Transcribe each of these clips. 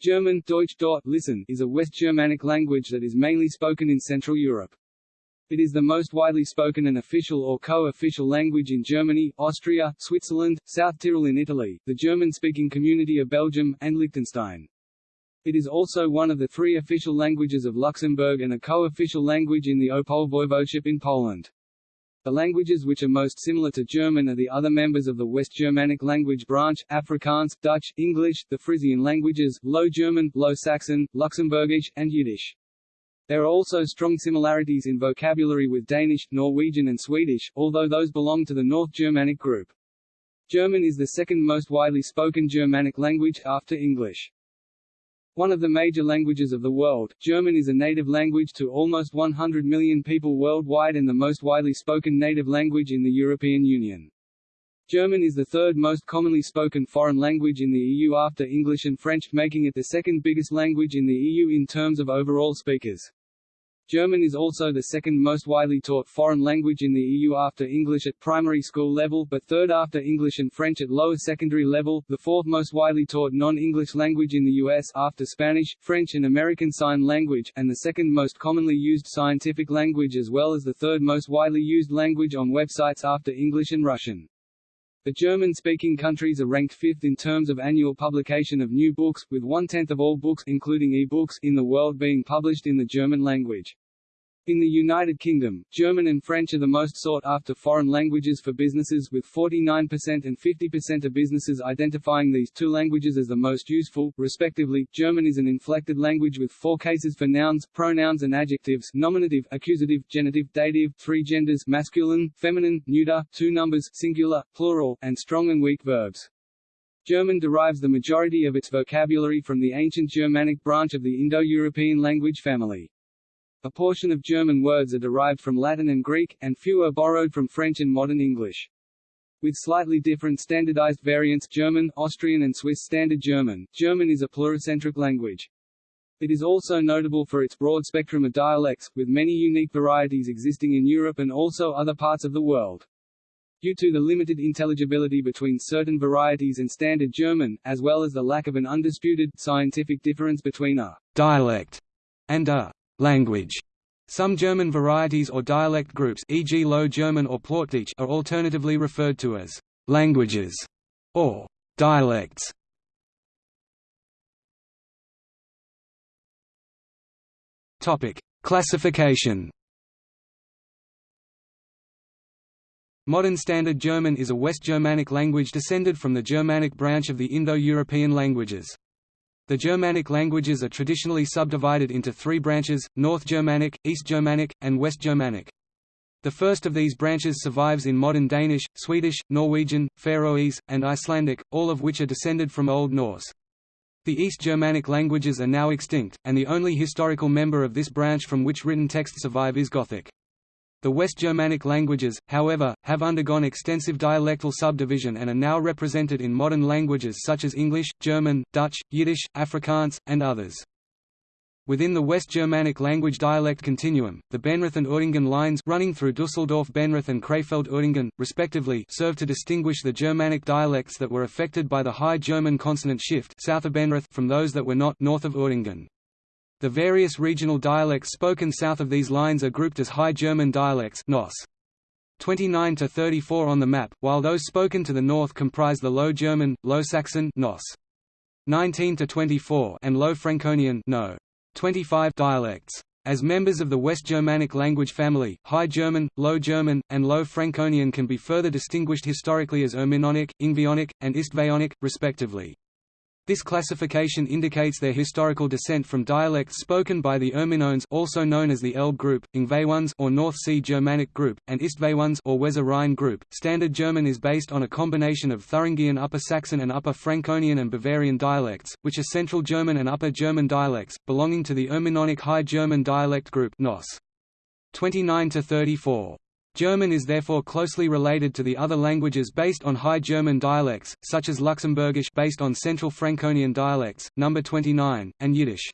German Deutsch listen, is a West Germanic language that is mainly spoken in Central Europe. It is the most widely spoken and official or co-official language in Germany, Austria, Switzerland, South Tyrol in Italy, the German-speaking community of Belgium, and Liechtenstein. It is also one of the three official languages of Luxembourg and a co-official language in the Opole voivodeship in Poland. The languages which are most similar to German are the other members of the West Germanic language branch, Afrikaans, Dutch, English, the Frisian languages, Low German, Low Saxon, Luxembourgish, and Yiddish. There are also strong similarities in vocabulary with Danish, Norwegian and Swedish, although those belong to the North Germanic group. German is the second most widely spoken Germanic language, after English. One of the major languages of the world, German is a native language to almost 100 million people worldwide and the most widely spoken native language in the European Union. German is the third most commonly spoken foreign language in the EU after English and French, making it the second biggest language in the EU in terms of overall speakers. German is also the second most widely taught foreign language in the EU after English at primary school level but third after English and French at lower secondary level, the fourth most widely taught non-English language in the US after Spanish, French and American Sign Language, and the second most commonly used scientific language as well as the third most widely used language on websites after English and Russian. The German-speaking countries are ranked fifth in terms of annual publication of new books, with one-tenth of all books including e-books in the world being published in the German language. In the United Kingdom, German and French are the most sought-after foreign languages for businesses with 49% and 50% of businesses identifying these two languages as the most useful, respectively. German is an inflected language with four cases for nouns, pronouns and adjectives nominative, accusative, genitive, dative, three genders masculine, feminine, neuter, two numbers singular, plural, and strong and weak verbs. German derives the majority of its vocabulary from the ancient Germanic branch of the Indo-European language family. A portion of German words are derived from Latin and Greek, and few are borrowed from French and modern English. With slightly different standardized variants German, Austrian and Swiss Standard German, German is a pluricentric language. It is also notable for its broad spectrum of dialects, with many unique varieties existing in Europe and also other parts of the world. Due to the limited intelligibility between certain varieties and Standard German, as well as the lack of an undisputed, scientific difference between a dialect and a language. Some German varieties or dialect groups e.g. Low German or Plattdeutsch are alternatively referred to as languages or dialects. Classification. Modern Standard German is a West Germanic language descended from the Germanic branch of the Indo-European languages. The Germanic languages are traditionally subdivided into three branches, North Germanic, East Germanic, and West Germanic. The first of these branches survives in modern Danish, Swedish, Norwegian, Faroese, and Icelandic, all of which are descended from Old Norse. The East Germanic languages are now extinct, and the only historical member of this branch from which written texts survive is Gothic. The West Germanic languages, however, have undergone extensive dialectal subdivision and are now represented in modern languages such as English, German, Dutch, Yiddish, Afrikaans, and others. Within the West Germanic language dialect continuum, the Benrath and Uerdingen lines running through Düsseldorf-Benrath and Krefeld-Uerdingen, respectively serve to distinguish the Germanic dialects that were affected by the High German consonant shift south of Benrath from those that were not north of Uerdingen. The various regional dialects spoken south of these lines are grouped as High German dialects NOS. 29 to 34 on the map, while those spoken to the north comprise the Low German, Low Saxon NOS. 19 to 24 and Low Franconian no. 25 dialects. As members of the West Germanic language family, High German, Low German, and Low Franconian can be further distinguished historically as Erminionic, Yngvionic, and Istvaeonic, respectively. This classification indicates their historical descent from dialects spoken by the Erminones also known as the Elbe group, Yngvaeones or North Sea Germanic group, and Istvaeones or Weser Rhine group. Standard German is based on a combination of Thuringian Upper Saxon and Upper Franconian and Bavarian dialects, which are Central German and Upper German dialects, belonging to the Erminonic High German dialect group NOS. 29 to 34. German is therefore closely related to the other languages based on High German dialects, such as Luxembourgish based on Central Franconian dialects, number 29, and Yiddish.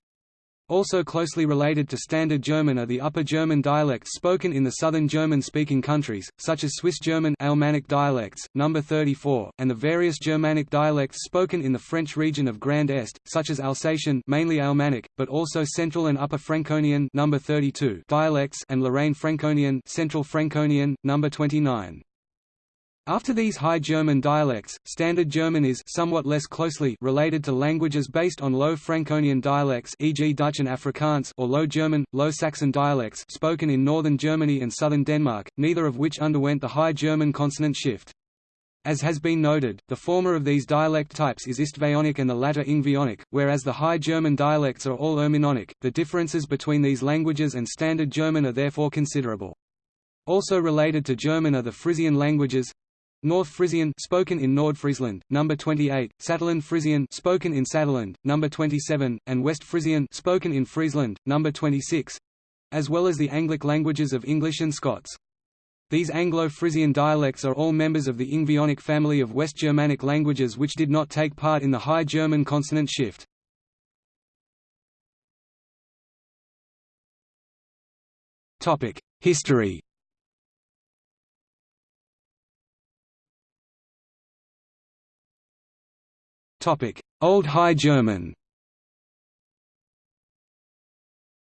Also closely related to Standard German are the Upper German dialects spoken in the southern German-speaking countries, such as Swiss German Alemannic dialects, number 34, and the various Germanic dialects spoken in the French region of Grand Est, such as Alsatian mainly Alemannic, but also Central and Upper Franconian number 32 dialects and Lorraine Franconian Central Franconian, number 29. After these High German dialects, Standard German is somewhat less closely related to languages based on Low Franconian dialects e.g. Dutch and Afrikaans or Low German, Low Saxon dialects spoken in northern Germany and southern Denmark, neither of which underwent the High German consonant shift. As has been noted, the former of these dialect types is Istvaeonic and the latter Yngvionic, whereas the High German dialects are all Erminonic. The differences between these languages and Standard German are therefore considerable. Also related to German are the Frisian languages, North Frisian spoken in Nordfriesland, number 28, Saterland Frisian spoken in Saterland, number 27, and West Frisian spoken in Friesland, number 26, as well as the Anglic languages of English and Scots. These Anglo-Frisian dialects are all members of the Yngvionic family of West Germanic languages which did not take part in the High German consonant shift. History Old High German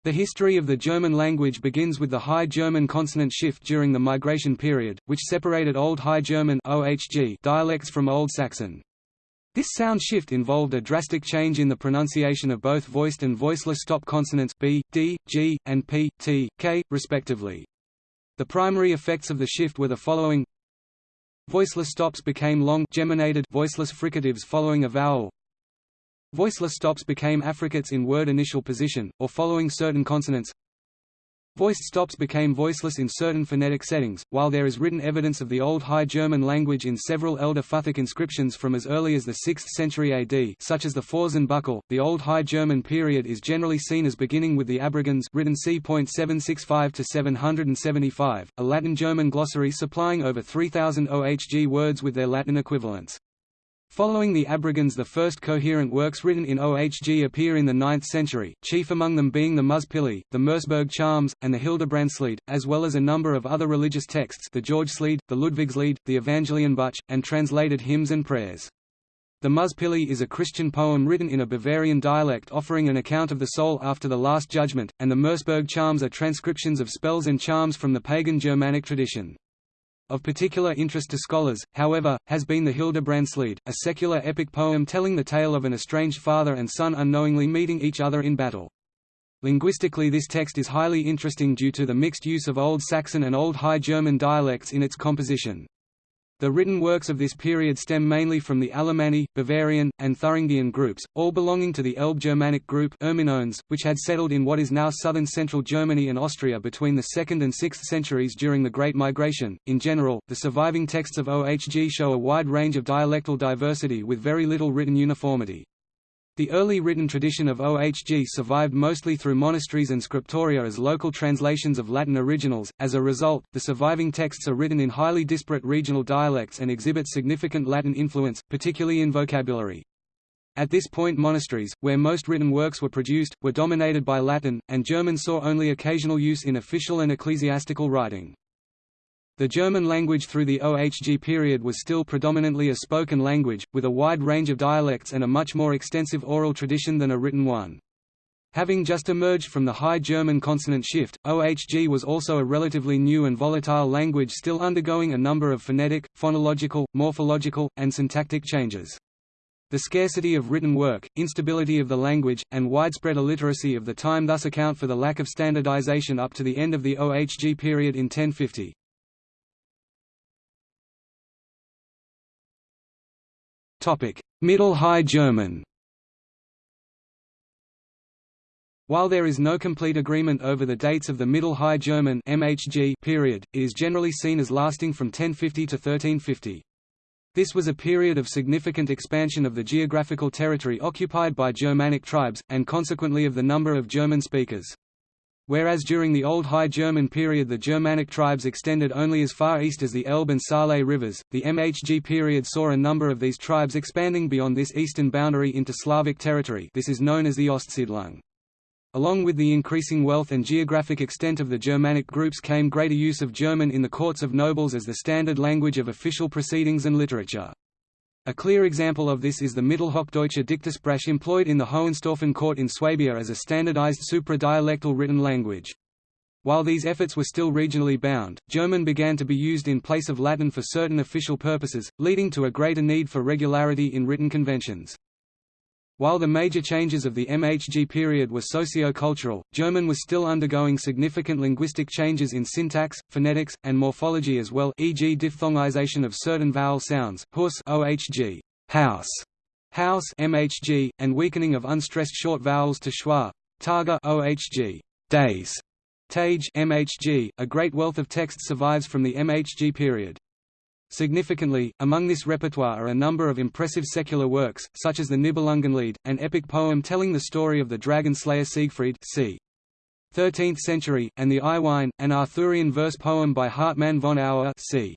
The history of the German language begins with the High German consonant shift during the migration period, which separated Old High German (OHG) dialects from Old Saxon. This sound shift involved a drastic change in the pronunciation of both voiced and voiceless stop consonants b, d, g, and p, t, k, respectively. The primary effects of the shift were the following Voiceless stops became long geminated voiceless fricatives following a vowel. Voiceless stops became affricates in word initial position, or following certain consonants. Voiced stops became voiceless in certain phonetic settings, while there is written evidence of the Old High German language in several Elder Futhark inscriptions from as early as the 6th century AD such as the Buckle. The Old High German period is generally seen as beginning with the Abrogans written c.765–775, a Latin-German glossary supplying over 3,000 OHG words with their Latin equivalents. Following the Abrogans the first coherent works written in OHG appear in the 9th century, chief among them being the Muspilli, the Merseburg Charms, and the Hildebrandslied, as well as a number of other religious texts the Georgslied, the Ludwigslied, the Evangelienbuch, and translated hymns and prayers. The Muspilli is a Christian poem written in a Bavarian dialect offering an account of the soul after the Last Judgment, and the Merseburg Charms are transcriptions of spells and charms from the pagan Germanic tradition. Of particular interest to scholars, however, has been the Hildebrandslied, a secular epic poem telling the tale of an estranged father and son unknowingly meeting each other in battle. Linguistically this text is highly interesting due to the mixed use of Old Saxon and Old High German dialects in its composition. The written works of this period stem mainly from the Alemanni, Bavarian, and Thuringian groups, all belonging to the Elbe Germanic group Erminones, which had settled in what is now southern central Germany and Austria between the 2nd and 6th centuries during the Great Migration. In general, the surviving texts of OHG show a wide range of dialectal diversity with very little written uniformity. The early written tradition of OHG survived mostly through monasteries and scriptoria as local translations of Latin originals. As a result, the surviving texts are written in highly disparate regional dialects and exhibit significant Latin influence, particularly in vocabulary. At this point monasteries, where most written works were produced, were dominated by Latin, and German saw only occasional use in official and ecclesiastical writing. The German language through the OHG period was still predominantly a spoken language, with a wide range of dialects and a much more extensive oral tradition than a written one. Having just emerged from the High German consonant shift, OHG was also a relatively new and volatile language still undergoing a number of phonetic, phonological, morphological, and syntactic changes. The scarcity of written work, instability of the language, and widespread illiteracy of the time thus account for the lack of standardization up to the end of the OHG period in 1050. Middle High German While there is no complete agreement over the dates of the Middle High German MHG period, it is generally seen as lasting from 1050 to 1350. This was a period of significant expansion of the geographical territory occupied by Germanic tribes, and consequently of the number of German speakers. Whereas during the Old High German period the Germanic tribes extended only as far east as the Elbe and Saale rivers, the MHG period saw a number of these tribes expanding beyond this eastern boundary into Slavic territory this is known as the Ostsiedlung. Along with the increasing wealth and geographic extent of the Germanic groups came greater use of German in the courts of nobles as the standard language of official proceedings and literature. A clear example of this is the Mittelhochdeutsche Dichtersprache employed in the Hohenstaufen court in Swabia as a standardized supra-dialectal written language. While these efforts were still regionally bound, German began to be used in place of Latin for certain official purposes, leading to a greater need for regularity in written conventions. While the major changes of the MHG period were socio-cultural, German was still undergoing significant linguistic changes in syntax, phonetics, and morphology as well e.g. diphthongization of certain vowel sounds, hus ohg, house, house MHG, and weakening of unstressed short vowels to schwa, tage ohg, days, tage MHG. A great wealth of text survives from the MHG period. Significantly, among this repertoire are a number of impressive secular works, such as the Nibelungenlied, an epic poem telling the story of the dragon slayer Siegfried c. 13th century, and the Iwein, an Arthurian verse poem by Hartmann von Aue c.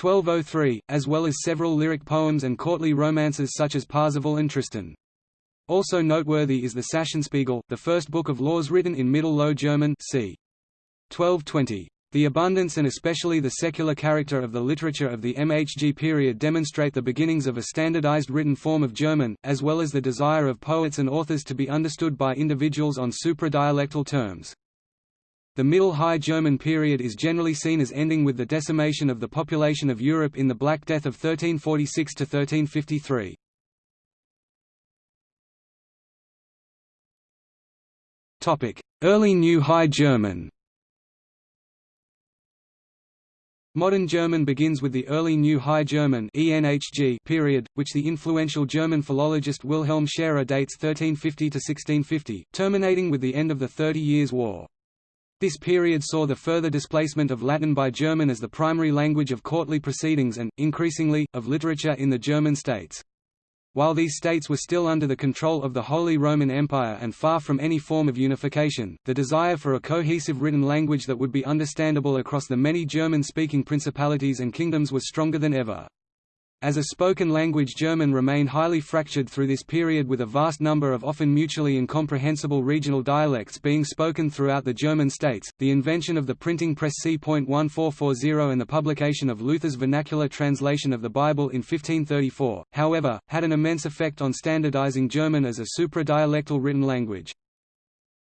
1203, as well as several lyric poems and courtly romances such as Parzival and Tristan. Also noteworthy is the Sachsenspiegel, the first book of laws written in Middle Low German c. 1220. The abundance and especially the secular character of the literature of the MHG period demonstrate the beginnings of a standardized written form of German, as well as the desire of poets and authors to be understood by individuals on supra-dialectal terms. The Middle High German period is generally seen as ending with the decimation of the population of Europe in the Black Death of 1346 to 1353. Early New High German Modern German begins with the early New High German period, which the influential German philologist Wilhelm Scherer dates 1350–1650, terminating with the end of the Thirty Years' War. This period saw the further displacement of Latin by German as the primary language of courtly proceedings and, increasingly, of literature in the German states. While these states were still under the control of the Holy Roman Empire and far from any form of unification, the desire for a cohesive written language that would be understandable across the many German-speaking principalities and kingdoms was stronger than ever. As a spoken language German remained highly fractured through this period with a vast number of often mutually incomprehensible regional dialects being spoken throughout the German states. The invention of the printing press c.1440 and the publication of Luther's vernacular translation of the Bible in 1534, however, had an immense effect on standardizing German as a supra-dialectal written language.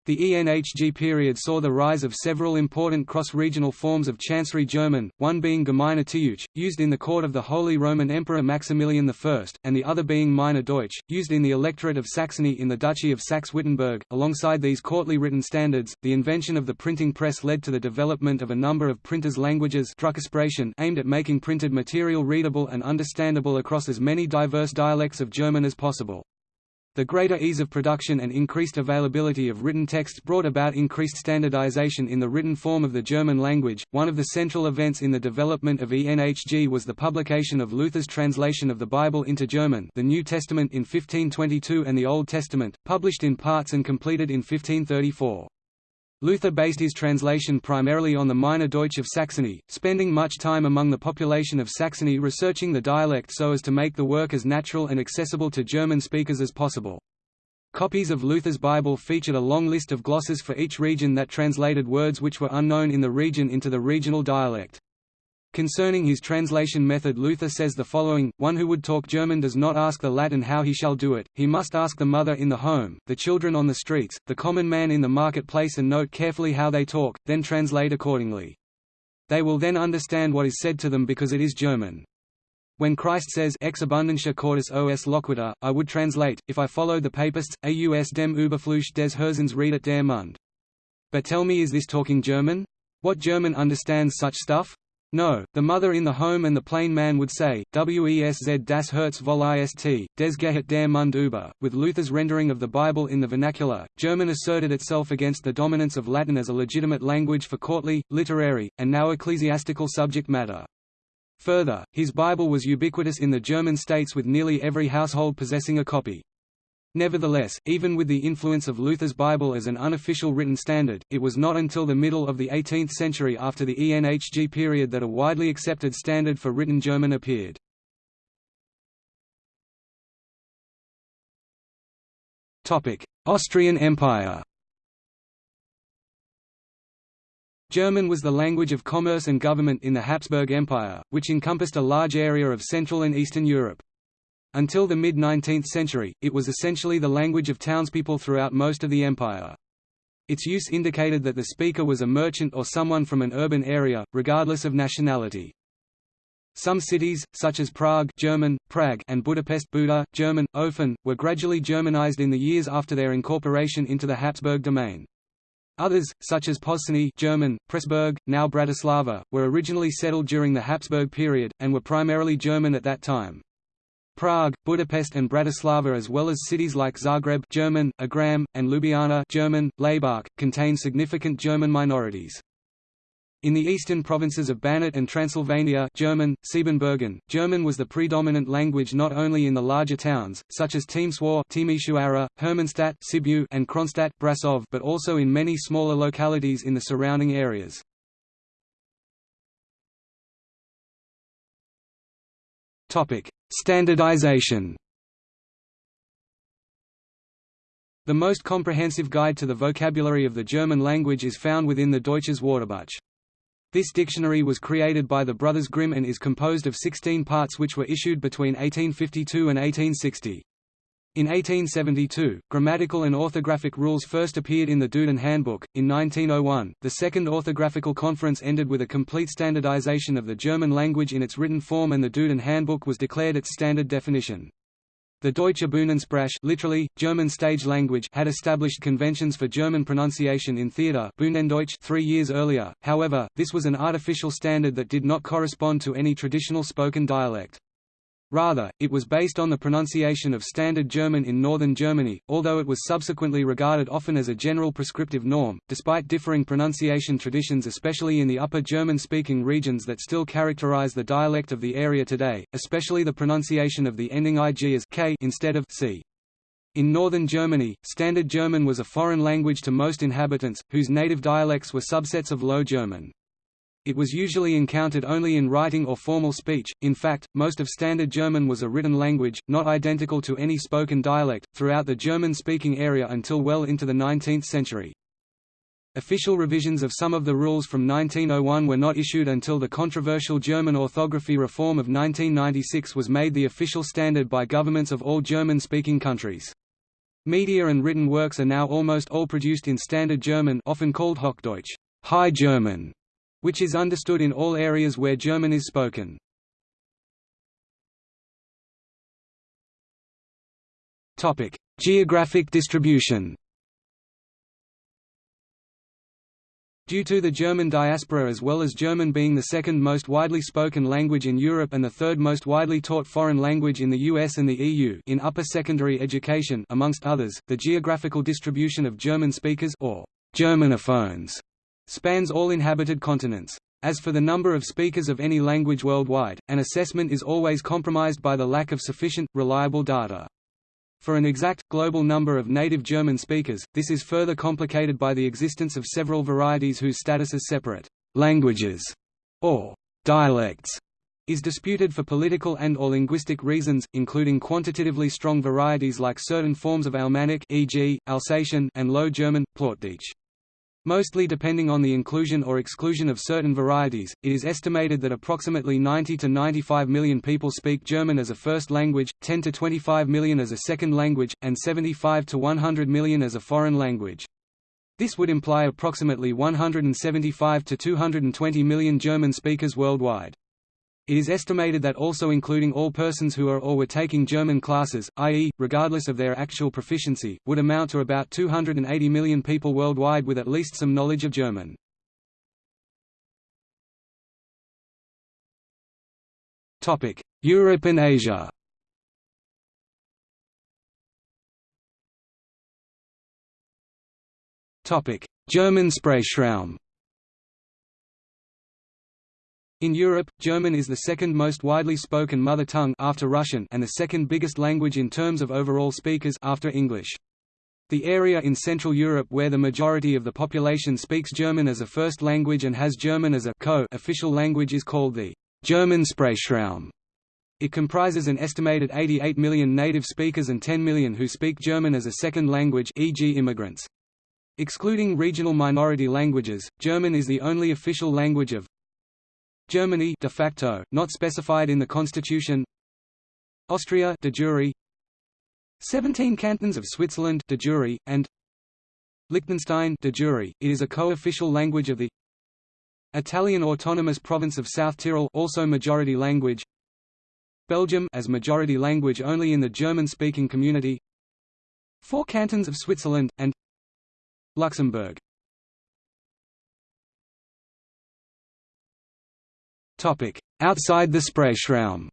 The ENHG period saw the rise of several important cross-regional forms of Chancery German, one being Gemeine Deutsch, used in the court of the Holy Roman Emperor Maximilian I, and the other being Meißner Deutsch, used in the electorate of Saxony in the Duchy of Saxe-Wittenberg. Alongside these courtly written standards, the invention of the printing press led to the development of a number of printers' languages aimed at making printed material readable and understandable across as many diverse dialects of German as possible. The greater ease of production and increased availability of written text brought about increased standardization in the written form of the German language. One of the central events in the development of ENHG was the publication of Luther's translation of the Bible into German, the New Testament in 1522 and the Old Testament, published in parts and completed in 1534. Luther based his translation primarily on the Meißner Deutsch of Saxony, spending much time among the population of Saxony researching the dialect so as to make the work as natural and accessible to German speakers as possible. Copies of Luther's Bible featured a long list of glosses for each region that translated words which were unknown in the region into the regional dialect. Concerning his translation method Luther says the following, one who would talk German does not ask the Latin how he shall do it, he must ask the mother in the home, the children on the streets, the common man in the marketplace and note carefully how they talk, then translate accordingly. They will then understand what is said to them because it is German. When Christ says Ex abundantia cordis os loquitur, I would translate, if I followed the papists, aus dem Überfluss des Herzens redet der Mund. But tell me is this talking German? What German understands such stuff? No, the mother in the home and the plain man would say, Wesz das Herz voll ist, des Gehet der Mund über. With Luther's rendering of the Bible in the vernacular, German asserted itself against the dominance of Latin as a legitimate language for courtly, literary, and now ecclesiastical subject matter. Further, his Bible was ubiquitous in the German states with nearly every household possessing a copy. Nevertheless, even with the influence of Luther's Bible as an unofficial written standard, it was not until the middle of the 18th century after the ENHG period that a widely accepted standard for written German appeared. Austrian Empire German was the language of commerce and government in the Habsburg Empire, which encompassed a large area of Central and Eastern Europe. Until the mid-19th century, it was essentially the language of townspeople throughout most of the empire. Its use indicated that the speaker was a merchant or someone from an urban area, regardless of nationality. Some cities, such as Prague German, Prague and Budapest Buda, German, Ofen, were gradually Germanized in the years after their incorporation into the Habsburg domain. Others, such as Pozsony German, Pressburg, now Bratislava, were originally settled during the Habsburg period, and were primarily German at that time. Prague, Budapest and Bratislava as well as cities like Zagreb German, Agram, and Ljubljana German, Laibach, contain significant German minorities. In the eastern provinces of Banat and Transylvania German, Siebenbürgen, German was the predominant language not only in the larger towns, such as Timișoara, Hermannstadt Sibiu, and Kronstadt Brasov, but also in many smaller localities in the surrounding areas. Standardization The most comprehensive guide to the vocabulary of the German language is found within the Deutsches Wörterbuch. This dictionary was created by the Brothers Grimm and is composed of 16 parts which were issued between 1852 and 1860. In 1872, grammatical and orthographic rules first appeared in the Duden Handbook. In 1901, the Second Orthographical Conference ended with a complete standardization of the German language in its written form and the Duden Handbook was declared its standard definition. The Deutsche Bühnensprache literally, German stage language had established conventions for German pronunciation in theatre Bühnendeutsch three years earlier, however, this was an artificial standard that did not correspond to any traditional spoken dialect. Rather, it was based on the pronunciation of Standard German in northern Germany, although it was subsequently regarded often as a general prescriptive norm, despite differing pronunciation traditions especially in the Upper German-speaking regions that still characterize the dialect of the area today, especially the pronunciation of the ending ig as k instead of c. In northern Germany, Standard German was a foreign language to most inhabitants, whose native dialects were subsets of Low German. It was usually encountered only in writing or formal speech, in fact, most of Standard German was a written language, not identical to any spoken dialect, throughout the German-speaking area until well into the 19th century. Official revisions of some of the rules from 1901 were not issued until the controversial German orthography reform of 1996 was made the official standard by governments of all German-speaking countries. Media and written works are now almost all produced in Standard German often called Hochdeutsch High German", which is understood in all areas where German is spoken. Topic: Geographic distribution. Due to the German diaspora as well as German being the second most widely spoken language in Europe and the third most widely taught foreign language in the US and the EU in upper secondary education amongst others, the geographical distribution of German speakers or Germanophones spans all inhabited continents. As for the number of speakers of any language worldwide, an assessment is always compromised by the lack of sufficient, reliable data. For an exact, global number of native German speakers, this is further complicated by the existence of several varieties whose status as separate languages or dialects is disputed for political and or linguistic reasons, including quantitatively strong varieties like certain forms of Alemannic e.g., Alsatian and Low German, Plattdeutsch. Mostly depending on the inclusion or exclusion of certain varieties, it is estimated that approximately 90 to 95 million people speak German as a first language, 10 to 25 million as a second language, and 75 to 100 million as a foreign language. This would imply approximately 175 to 220 million German speakers worldwide. It is estimated that also including all persons who are or were taking German classes, i.e., regardless of their actual proficiency, would amount to about 280 million people worldwide with at least some knowledge of German. Europe and Asia German Sprachraum in Europe, German is the second most widely spoken mother tongue after Russian and the second biggest language in terms of overall speakers after English. The area in Central Europe where the majority of the population speaks German as a first language and has German as a co-official language is called the German Sprachraum. It comprises an estimated 88 million native speakers and 10 million who speak German as a second language e.g. immigrants. Excluding regional minority languages, German is the only official language of Germany de facto, not specified in the constitution. Austria de jure. 17 cantons of Switzerland de jure, and Liechtenstein de jure. It is a co-official language of the Italian autonomous province of South Tyrol also majority language. Belgium as majority language only in the German-speaking community. Four cantons of Switzerland, and Luxembourg Outside the Sprachraum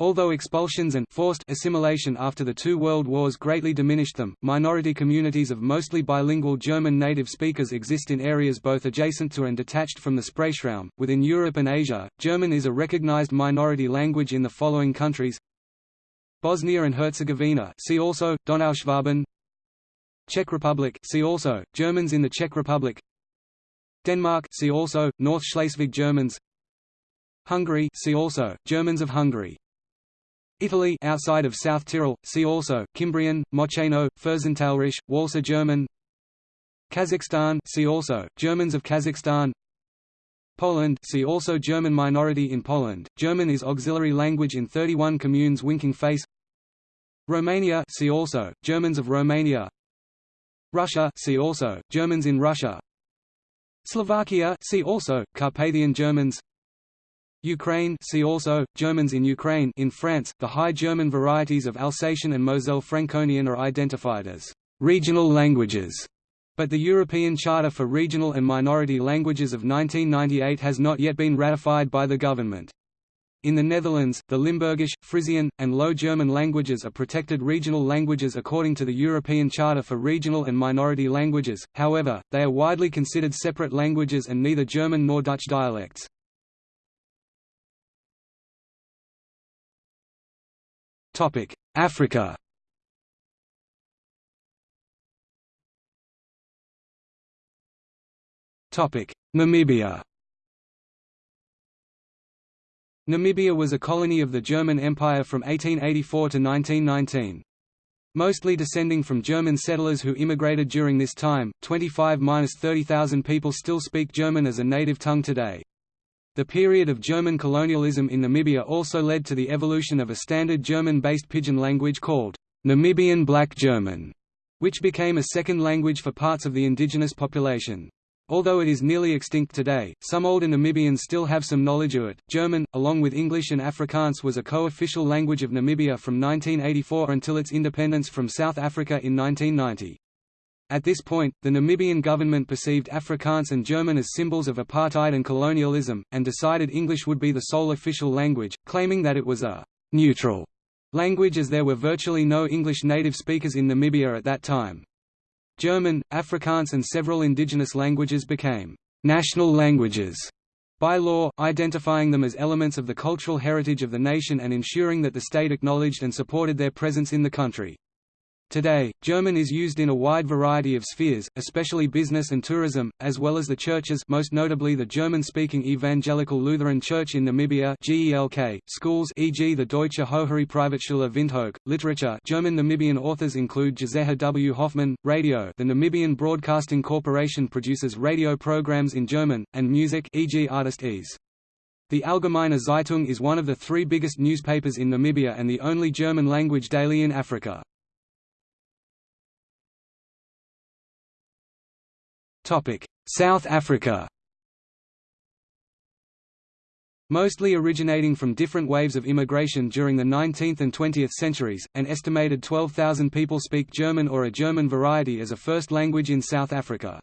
Although expulsions and forced assimilation after the two world wars greatly diminished them, minority communities of mostly bilingual German native speakers exist in areas both adjacent to and detached from the Sprachraum. Within Europe and Asia, German is a recognized minority language in the following countries: Bosnia and Herzegovina see also, Donauschwaben. Czech Republic see also, Germans in the Czech Republic Denmark see also, North Schleswig Germans. Hungary see also, Germans of Hungary. Italy outside of South Tyrol, see also, Cimbrian, Moceno, Fürstentalrisch, Walser German. Kazakhstan see also, Germans of Kazakhstan. Poland see also German minority in Poland, German is auxiliary language in 31 communes winking face. Romania see also, Germans of Romania. Russia see also, Germans in Russia Slovakia see also, Carpathian Germans Ukraine see also, Germans in Ukraine in France, the High German varieties of Alsatian and Moselle Franconian are identified as «regional languages», but the European Charter for Regional and Minority Languages of 1998 has not yet been ratified by the government. In the Netherlands, the Limburgish, Frisian, and Low German languages are protected regional languages according to the European Charter for Regional and Minority Languages, however, they are widely considered separate languages and neither German nor Dutch dialects. Africa Namibia Namibia was a colony of the German Empire from 1884 to 1919. Mostly descending from German settlers who immigrated during this time, 25–30,000 people still speak German as a native tongue today. The period of German colonialism in Namibia also led to the evolution of a standard German-based pidgin language called Namibian Black German, which became a second language for parts of the indigenous population. Although it is nearly extinct today, some older Namibians still have some knowledge of it. German, along with English and Afrikaans, was a co official language of Namibia from 1984 until its independence from South Africa in 1990. At this point, the Namibian government perceived Afrikaans and German as symbols of apartheid and colonialism, and decided English would be the sole official language, claiming that it was a neutral language as there were virtually no English native speakers in Namibia at that time. German, Afrikaans and several indigenous languages became «national languages» by law, identifying them as elements of the cultural heritage of the nation and ensuring that the state acknowledged and supported their presence in the country. Today, German is used in a wide variety of spheres, especially business and tourism, as well as the churches most notably the German-speaking Evangelical Lutheran Church in Namibia GELK, schools e.g. the Deutsche Hochschule Privatschule Windhoek, literature German Namibian authors include Giselher W. Hoffmann, radio the Namibian Broadcasting Corporation produces radio programs in German, and music e.g. Artist EES. The Allgemeine Zeitung is one of the three biggest newspapers in Namibia and the only German-language daily in Africa. South Africa Mostly originating from different waves of immigration during the 19th and 20th centuries, an estimated 12,000 people speak German or a German variety as a first language in South Africa.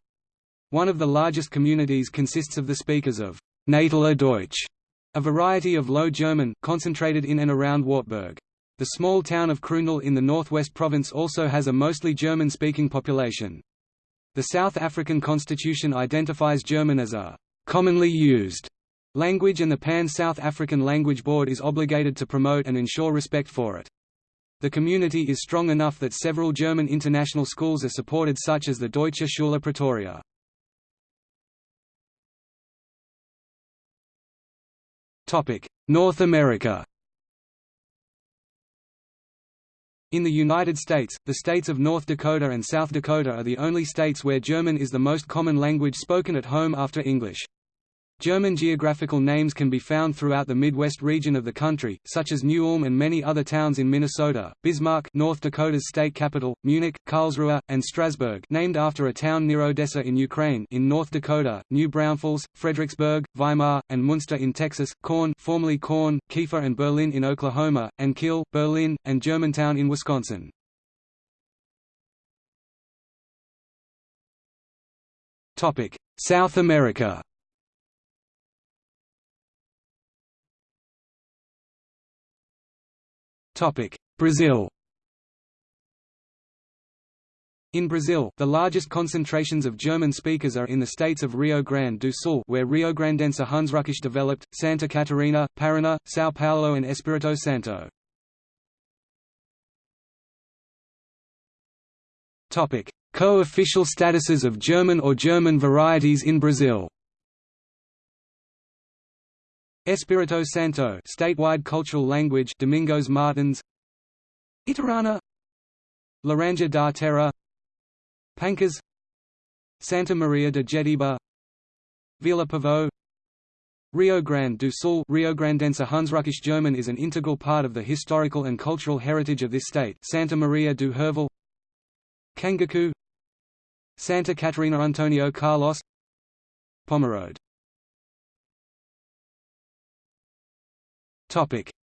One of the largest communities consists of the speakers of Nataler Deutsch, a variety of Low German, concentrated in and around Wartburg. The small town of Kroondal in the northwest province also has a mostly German-speaking population. The South African constitution identifies German as a commonly used language and the Pan-South African Language Board is obligated to promote and ensure respect for it. The community is strong enough that several German international schools are supported such as the Deutsche Schule Pretoria. North America In the United States, the states of North Dakota and South Dakota are the only states where German is the most common language spoken at home after English. German geographical names can be found throughout the Midwest region of the country, such as New Ulm and many other towns in Minnesota, Bismarck North Dakota's state capital, Munich, Karlsruhe, and Strasbourg named after a town near Odessa in Ukraine in North Dakota, New Braunfels, Fredericksburg, Weimar, and Muenster in Texas, Corn formerly Korn, Kiefer and Berlin in Oklahoma, and Kiel, Berlin, and Germantown in Wisconsin. South America Brazil In Brazil, the largest concentrations of German speakers are in the states of Rio Grande do Sul where Rio-Grandense Hunsrückisch developed, Santa Catarina, Paraná, São Paulo and Espírito Santo. Co-official statuses of German or German varieties in Brazil Espírito Santo statewide cultural language Domingos Martins. Itarana. Laranja da Terra. Pancas. Santa Maria de Jetibá Vila Pavão Rio Grande do Sul Rio Grandense Hunsrückisch German is an integral part of the historical and cultural heritage of this state Santa Maria do Herval. Canguçu Santa Catarina Antonio Carlos. Pomerode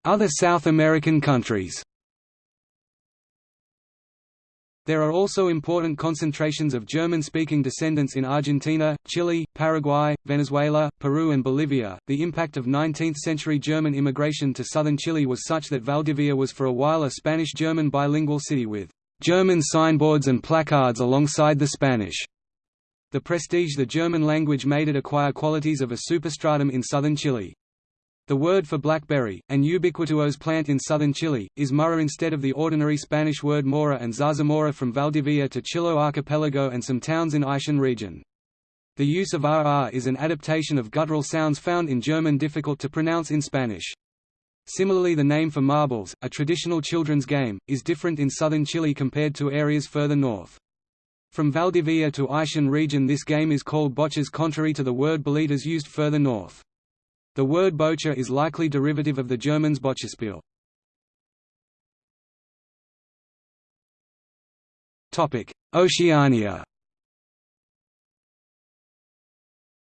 Other South American countries There are also important concentrations of German-speaking descendants in Argentina, Chile, Paraguay, Venezuela, Peru and Bolivia. The impact of 19th-century German immigration to southern Chile was such that Valdivia was for a while a Spanish-German bilingual city with German signboards and placards alongside the Spanish. The prestige the German language made it acquire qualities of a superstratum in southern Chile. The word for blackberry, an ubiquitous plant in southern Chile, is mora instead of the ordinary Spanish word mora and zarzamora from Valdivia to Chiloé archipelago and some towns in Aysén region. The use of RR is an adaptation of guttural sounds found in German difficult to pronounce in Spanish. Similarly the name for marbles, a traditional children's game, is different in southern Chile compared to areas further north. From Valdivia to Aysén region this game is called bocces contrary to the word bolitas used further north. The word bocha is likely derivative of the Germans Boccespiel. Oceania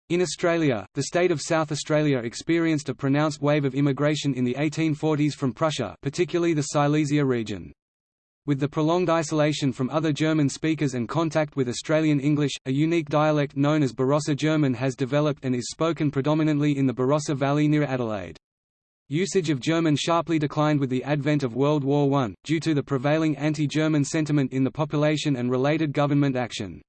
In Australia, the state of South Australia experienced a pronounced wave of immigration in the 1840s from Prussia particularly the Silesia region. With the prolonged isolation from other German speakers and contact with Australian English, a unique dialect known as Barossa German has developed and is spoken predominantly in the Barossa Valley near Adelaide. Usage of German sharply declined with the advent of World War I, due to the prevailing anti-German sentiment in the population and related government action.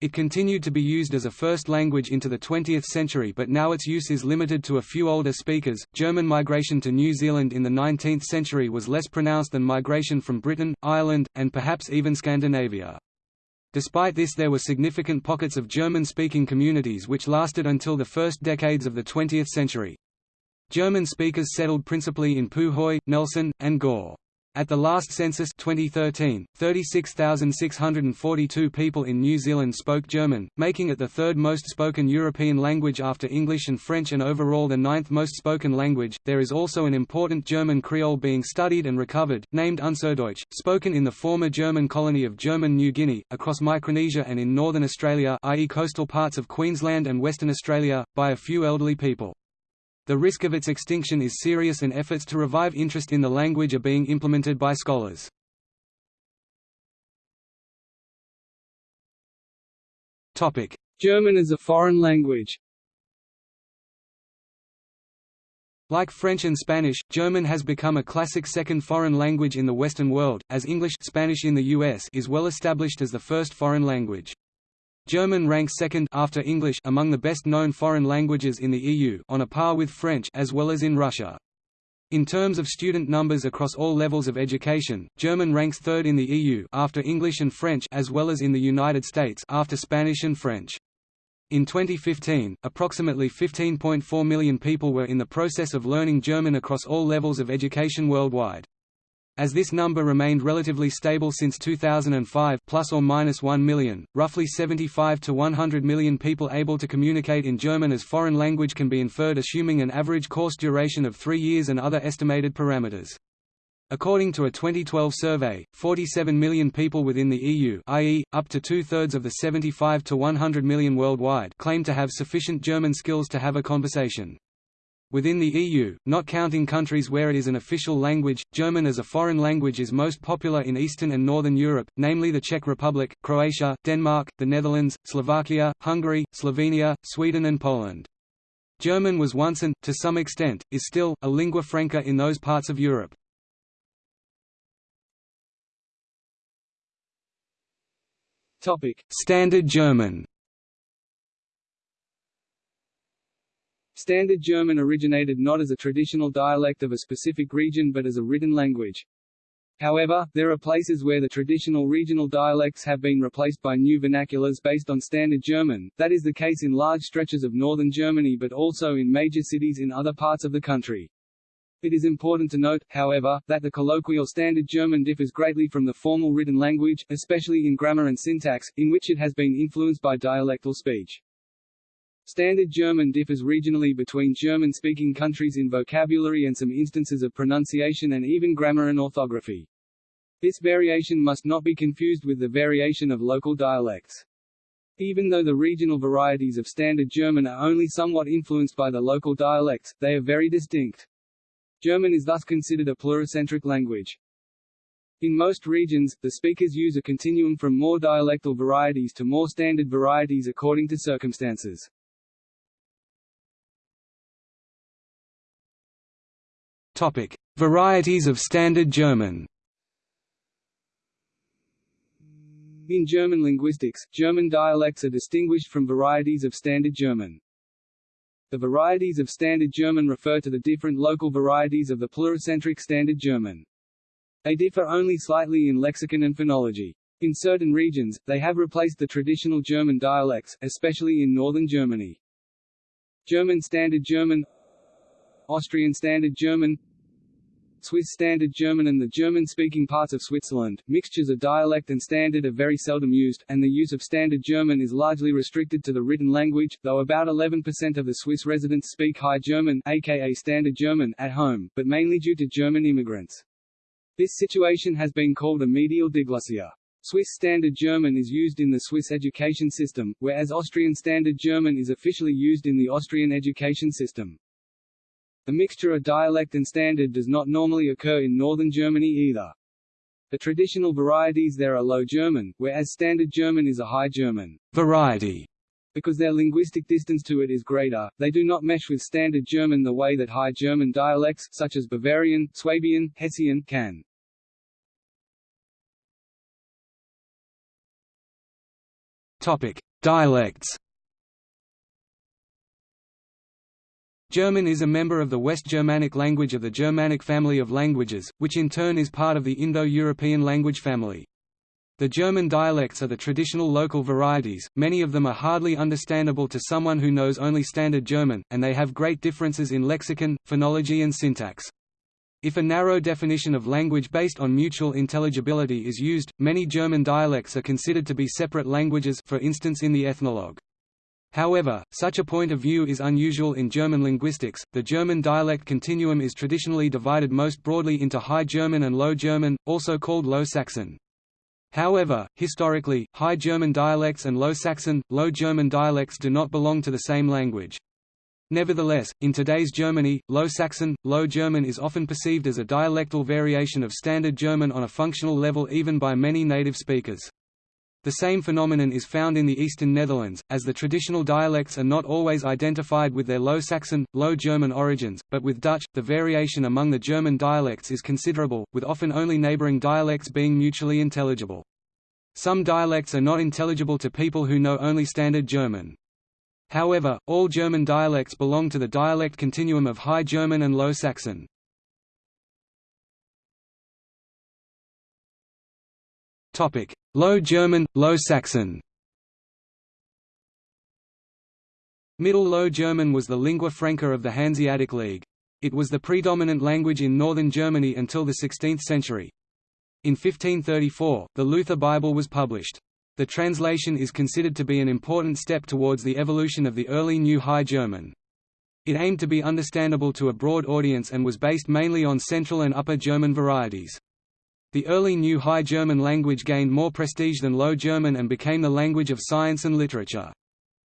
It continued to be used as a first language into the 20th century but now its use is limited to a few older speakers. German migration to New Zealand in the 19th century was less pronounced than migration from Britain, Ireland, and perhaps even Scandinavia. Despite this there were significant pockets of German-speaking communities which lasted until the first decades of the 20th century. German speakers settled principally in Puhoi, Nelson, and Gore. At the last census 2013, 36,642 people in New Zealand spoke German, making it the third most spoken European language after English and French and overall the ninth most spoken language. There is also an important German Creole being studied and recovered, named Unserdeutsch, spoken in the former German colony of German New Guinea, across Micronesia and in northern Australia i.e. coastal parts of Queensland and Western Australia, by a few elderly people. The risk of its extinction is serious and efforts to revive interest in the language are being implemented by scholars. German as a foreign language Like French and Spanish, German has become a classic second foreign language in the Western world, as English Spanish in the US is well established as the first foreign language. German ranks second after English among the best-known foreign languages in the EU on a par with French as well as in Russia. In terms of student numbers across all levels of education, German ranks third in the EU after English and French as well as in the United States after Spanish and French. In 2015, approximately 15.4 million people were in the process of learning German across all levels of education worldwide. As this number remained relatively stable since 2005 plus or minus 1 million, roughly 75 to 100 million people able to communicate in German as foreign language can be inferred assuming an average course duration of 3 years and other estimated parameters. According to a 2012 survey, 47 million people within the EU i.e., up to two-thirds of the 75 to 100 million worldwide claim to have sufficient German skills to have a conversation. Within the EU, not counting countries where it is an official language, German as a foreign language is most popular in Eastern and Northern Europe, namely the Czech Republic, Croatia, Denmark, the Netherlands, Slovakia, Hungary, Slovenia, Sweden and Poland. German was once and, to some extent, is still, a lingua franca in those parts of Europe. Standard German Standard German originated not as a traditional dialect of a specific region but as a written language. However, there are places where the traditional regional dialects have been replaced by new vernaculars based on Standard German, that is the case in large stretches of northern Germany but also in major cities in other parts of the country. It is important to note, however, that the colloquial Standard German differs greatly from the formal written language, especially in grammar and syntax, in which it has been influenced by dialectal speech. Standard German differs regionally between German-speaking countries in vocabulary and some instances of pronunciation and even grammar and orthography. This variation must not be confused with the variation of local dialects. Even though the regional varieties of Standard German are only somewhat influenced by the local dialects, they are very distinct. German is thus considered a pluricentric language. In most regions, the speakers use a continuum from more dialectal varieties to more standard varieties according to circumstances. Topic: Varieties of Standard German. In German linguistics, German dialects are distinguished from varieties of Standard German. The varieties of Standard German refer to the different local varieties of the pluricentric Standard German. They differ only slightly in lexicon and phonology. In certain regions, they have replaced the traditional German dialects, especially in northern Germany. German Standard German Austrian Standard German Swiss Standard German and the German-speaking parts of Switzerland, mixtures of dialect and standard are very seldom used, and the use of Standard German is largely restricted to the written language, though about 11% of the Swiss residents speak High German aka Standard German at home, but mainly due to German immigrants. This situation has been called a medial diglossia. Swiss Standard German is used in the Swiss education system, whereas Austrian Standard German is officially used in the Austrian education system. The mixture of dialect and standard does not normally occur in northern Germany either. The traditional varieties there are Low German, whereas Standard German is a High German variety. Because their linguistic distance to it is greater, they do not mesh with Standard German the way that High German dialects, such as Bavarian, Swabian, Hessian, can. Topic: Dialects. German is a member of the West Germanic language of the Germanic family of languages, which in turn is part of the Indo-European language family. The German dialects are the traditional local varieties, many of them are hardly understandable to someone who knows only Standard German, and they have great differences in lexicon, phonology and syntax. If a narrow definition of language based on mutual intelligibility is used, many German dialects are considered to be separate languages for instance in the ethnologue. However, such a point of view is unusual in German linguistics. The German dialect continuum is traditionally divided most broadly into High German and Low German, also called Low Saxon. However, historically, High German dialects and Low Saxon, Low German dialects do not belong to the same language. Nevertheless, in today's Germany, Low Saxon, Low German is often perceived as a dialectal variation of Standard German on a functional level even by many native speakers. The same phenomenon is found in the eastern Netherlands, as the traditional dialects are not always identified with their Low Saxon, Low German origins, but with Dutch, the variation among the German dialects is considerable, with often only neighbouring dialects being mutually intelligible. Some dialects are not intelligible to people who know only Standard German. However, all German dialects belong to the dialect continuum of High German and Low Saxon. Low German, Low Saxon Middle Low German was the lingua franca of the Hanseatic League. It was the predominant language in northern Germany until the 16th century. In 1534, the Luther Bible was published. The translation is considered to be an important step towards the evolution of the early New High German. It aimed to be understandable to a broad audience and was based mainly on Central and Upper German varieties. The early New High German language gained more prestige than Low German and became the language of science and literature.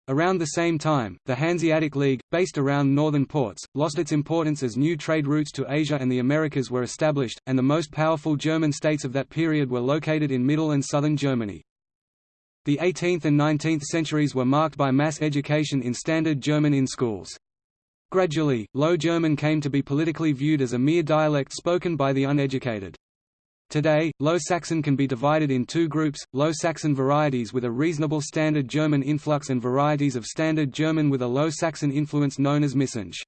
Around the same time, the Hanseatic League, based around northern ports, lost its importance as new trade routes to Asia and the Americas were established, and the most powerful German states of that period were located in middle and southern Germany. The 18th and 19th centuries were marked by mass education in Standard German in schools. Gradually, Low German came to be politically viewed as a mere dialect spoken by the uneducated. Today, Low Saxon can be divided in two groups, Low Saxon varieties with a reasonable Standard German influx and varieties of Standard German with a Low Saxon influence known as Missingsch.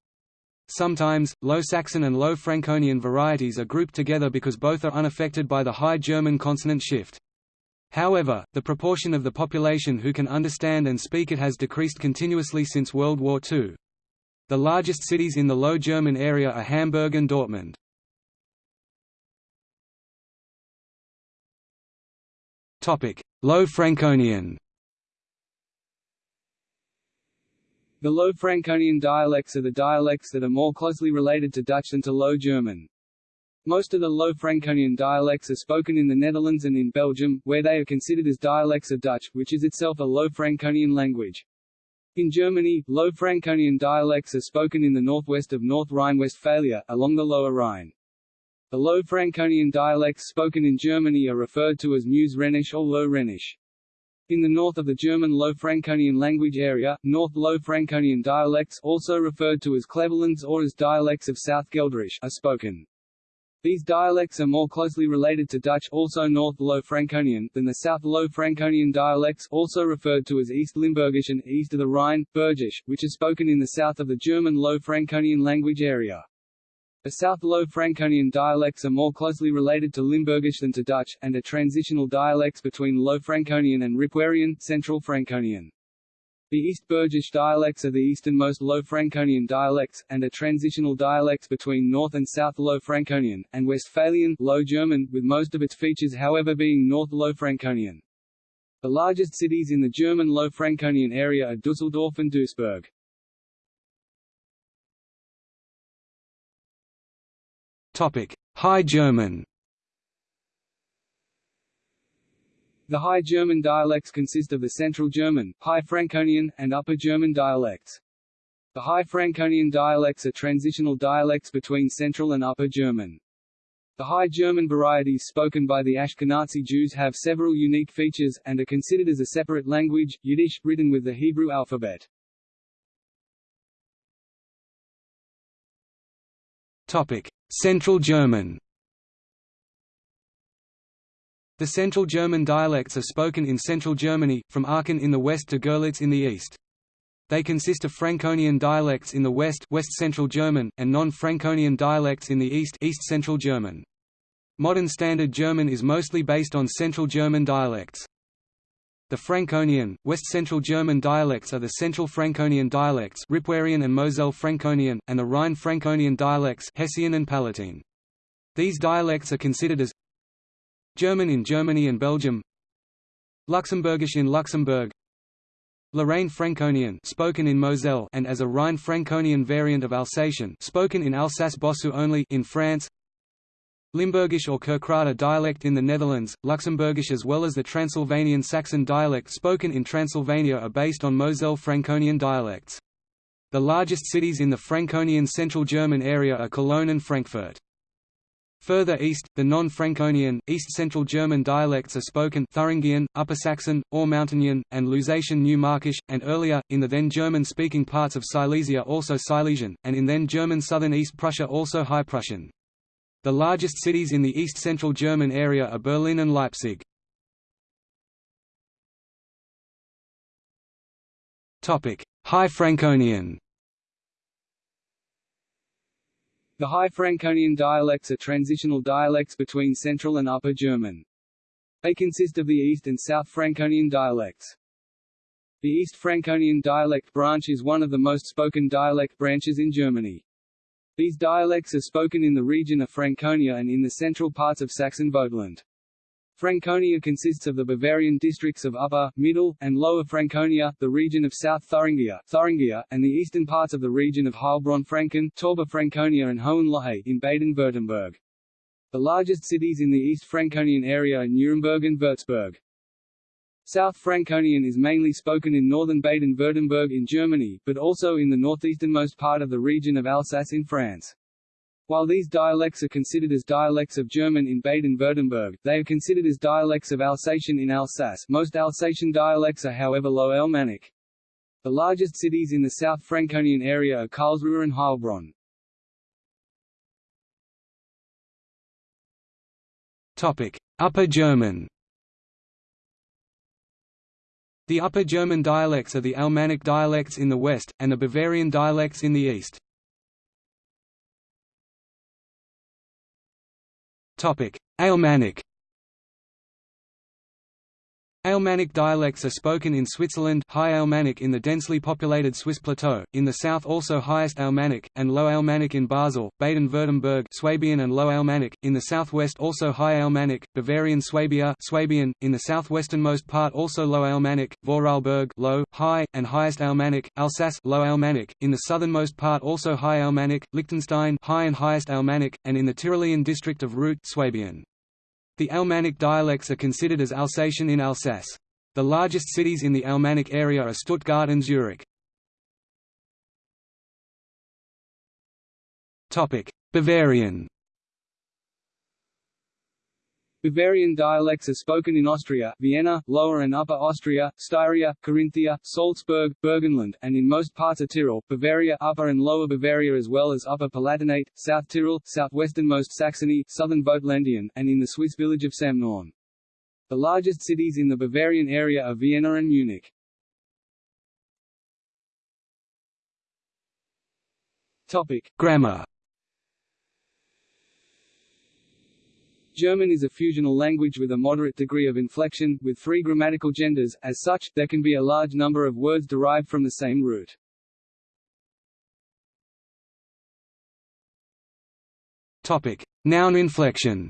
Sometimes, Low Saxon and Low Franconian varieties are grouped together because both are unaffected by the High German consonant shift. However, the proportion of the population who can understand and speak it has decreased continuously since World War II. The largest cities in the Low German area are Hamburg and Dortmund. Low Franconian The Low Franconian dialects are the dialects that are more closely related to Dutch than to Low German. Most of the Low Franconian dialects are spoken in the Netherlands and in Belgium, where they are considered as dialects of Dutch, which is itself a Low Franconian language. In Germany, Low Franconian dialects are spoken in the northwest of North Rhine-Westphalia, along the Lower Rhine. The Low Franconian dialects spoken in Germany are referred to as Meuse Rhenish or Low Rhenish. In the north of the German Low Franconian language area, North Low Franconian dialects also referred to as Cleverlands or as dialects of South Guelderish are spoken. These dialects are more closely related to Dutch also North Low Franconian than the South Low Franconian dialects also referred to as East Limburgish and east of the Rhine, Bergish, which are spoken in the south of the German Low Franconian language area. The South Low Franconian dialects are more closely related to Limburgish than to Dutch, and are transitional dialects between Low Franconian and Ripuarian Central Franconian. The East Bergish dialects are the easternmost Low Franconian dialects, and are transitional dialects between North and South Low Franconian, and Westphalian Low German, with most of its features however being North Low Franconian. The largest cities in the German Low Franconian area are Düsseldorf and Duisburg. High German The High German dialects consist of the Central German, High Franconian, and Upper German dialects. The High Franconian dialects are transitional dialects between Central and Upper German. The High German varieties spoken by the Ashkenazi Jews have several unique features, and are considered as a separate language, Yiddish, written with the Hebrew alphabet. Central German The Central German dialects are spoken in Central Germany, from Aachen in the west to Görlitz in the east. They consist of Franconian dialects in the west West Central German, and non-Franconian dialects in the east East Central German. Modern Standard German is mostly based on Central German dialects. The Franconian, West Central German dialects are the Central Franconian dialects Ripuarian and Moselle Franconian, and the Rhine Franconian dialects Hessian and Palatine. These dialects are considered as German in Germany and Belgium Luxembourgish in Luxembourg Lorraine Franconian spoken in Moselle and as a Rhine Franconian variant of Alsatian spoken in Alsace-Bossue only in France Limburgish or Kerkrade dialect in the Netherlands, Luxembourgish as well as the Transylvanian Saxon dialect spoken in Transylvania are based on Moselle Franconian dialects. The largest cities in the Franconian Central German area are Cologne and Frankfurt. Further east, the non-Franconian, East Central German dialects are spoken Thuringian, Upper Saxon, Ore Mountainian, and Lusatian New Markish, and earlier, in the then German-speaking parts of Silesia also Silesian, and in then German southern East Prussia also High Prussian. The largest cities in the east-central German area are Berlin and Leipzig. High Franconian The High Franconian dialects are transitional dialects between Central and Upper German. They consist of the East and South Franconian dialects. The East Franconian dialect branch is one of the most spoken dialect branches in Germany. These dialects are spoken in the region of Franconia and in the central parts of Saxon-Vogtland. Franconia consists of the Bavarian districts of Upper, Middle, and Lower Franconia, the region of South Thuringia, Thuringia and the eastern parts of the region of Heilbronn-Franken, Tauber Franconia and Hohenlohe in Baden-Württemberg. The largest cities in the East Franconian area are Nuremberg and Würzburg. South Franconian is mainly spoken in northern Baden-Württemberg in Germany, but also in the northeasternmost part of the region of Alsace in France. While these dialects are considered as dialects of German in Baden-Württemberg, they are considered as dialects of Alsatian in Alsace most Alsatian dialects are however Low Alemannic. The largest cities in the South Franconian area are Karlsruhe and Heilbronn. Upper German The Upper German dialects are the Alemannic dialects in the west, and the Bavarian dialects in the east. Alemannic Alemannic dialects are spoken in Switzerland High Alemannic in the densely populated Swiss plateau, in the south also Highest Alemannic, and Low Alemannic in Basel, Baden-Württemberg Swabian and Low Alemannic, in the southwest also High Alemannic, Bavarian Swabia Swabian, in the southwesternmost part also Low Alemannic, Vorarlberg Low, High, and Highest Alemannic, Alsace Low Alemannic, in the southernmost part also High Alemannic, Liechtenstein High and Highest Alemannic, and in the Tyrolean district of Reutte Swabian. The Alemannic dialects are considered as Alsatian in Alsace. The largest cities in the Alemannic area are Stuttgart and Zurich. Bavarian Bavarian dialects are spoken in Austria, Vienna, Lower and Upper Austria, Styria, Carinthia, Salzburg, Burgenland, and in most parts of Tyrol, Bavaria, Upper and Lower Bavaria as well as Upper Palatinate, South Tyrol, southwesternmost Saxony, southern Vogtländisch, and in the Swiss village of Samnaun. The largest cities in the Bavarian area are Vienna and Munich. Topic: Grammar German is a fusional language with a moderate degree of inflection, with three grammatical genders, as such, there can be a large number of words derived from the same root. Topic. Noun inflection.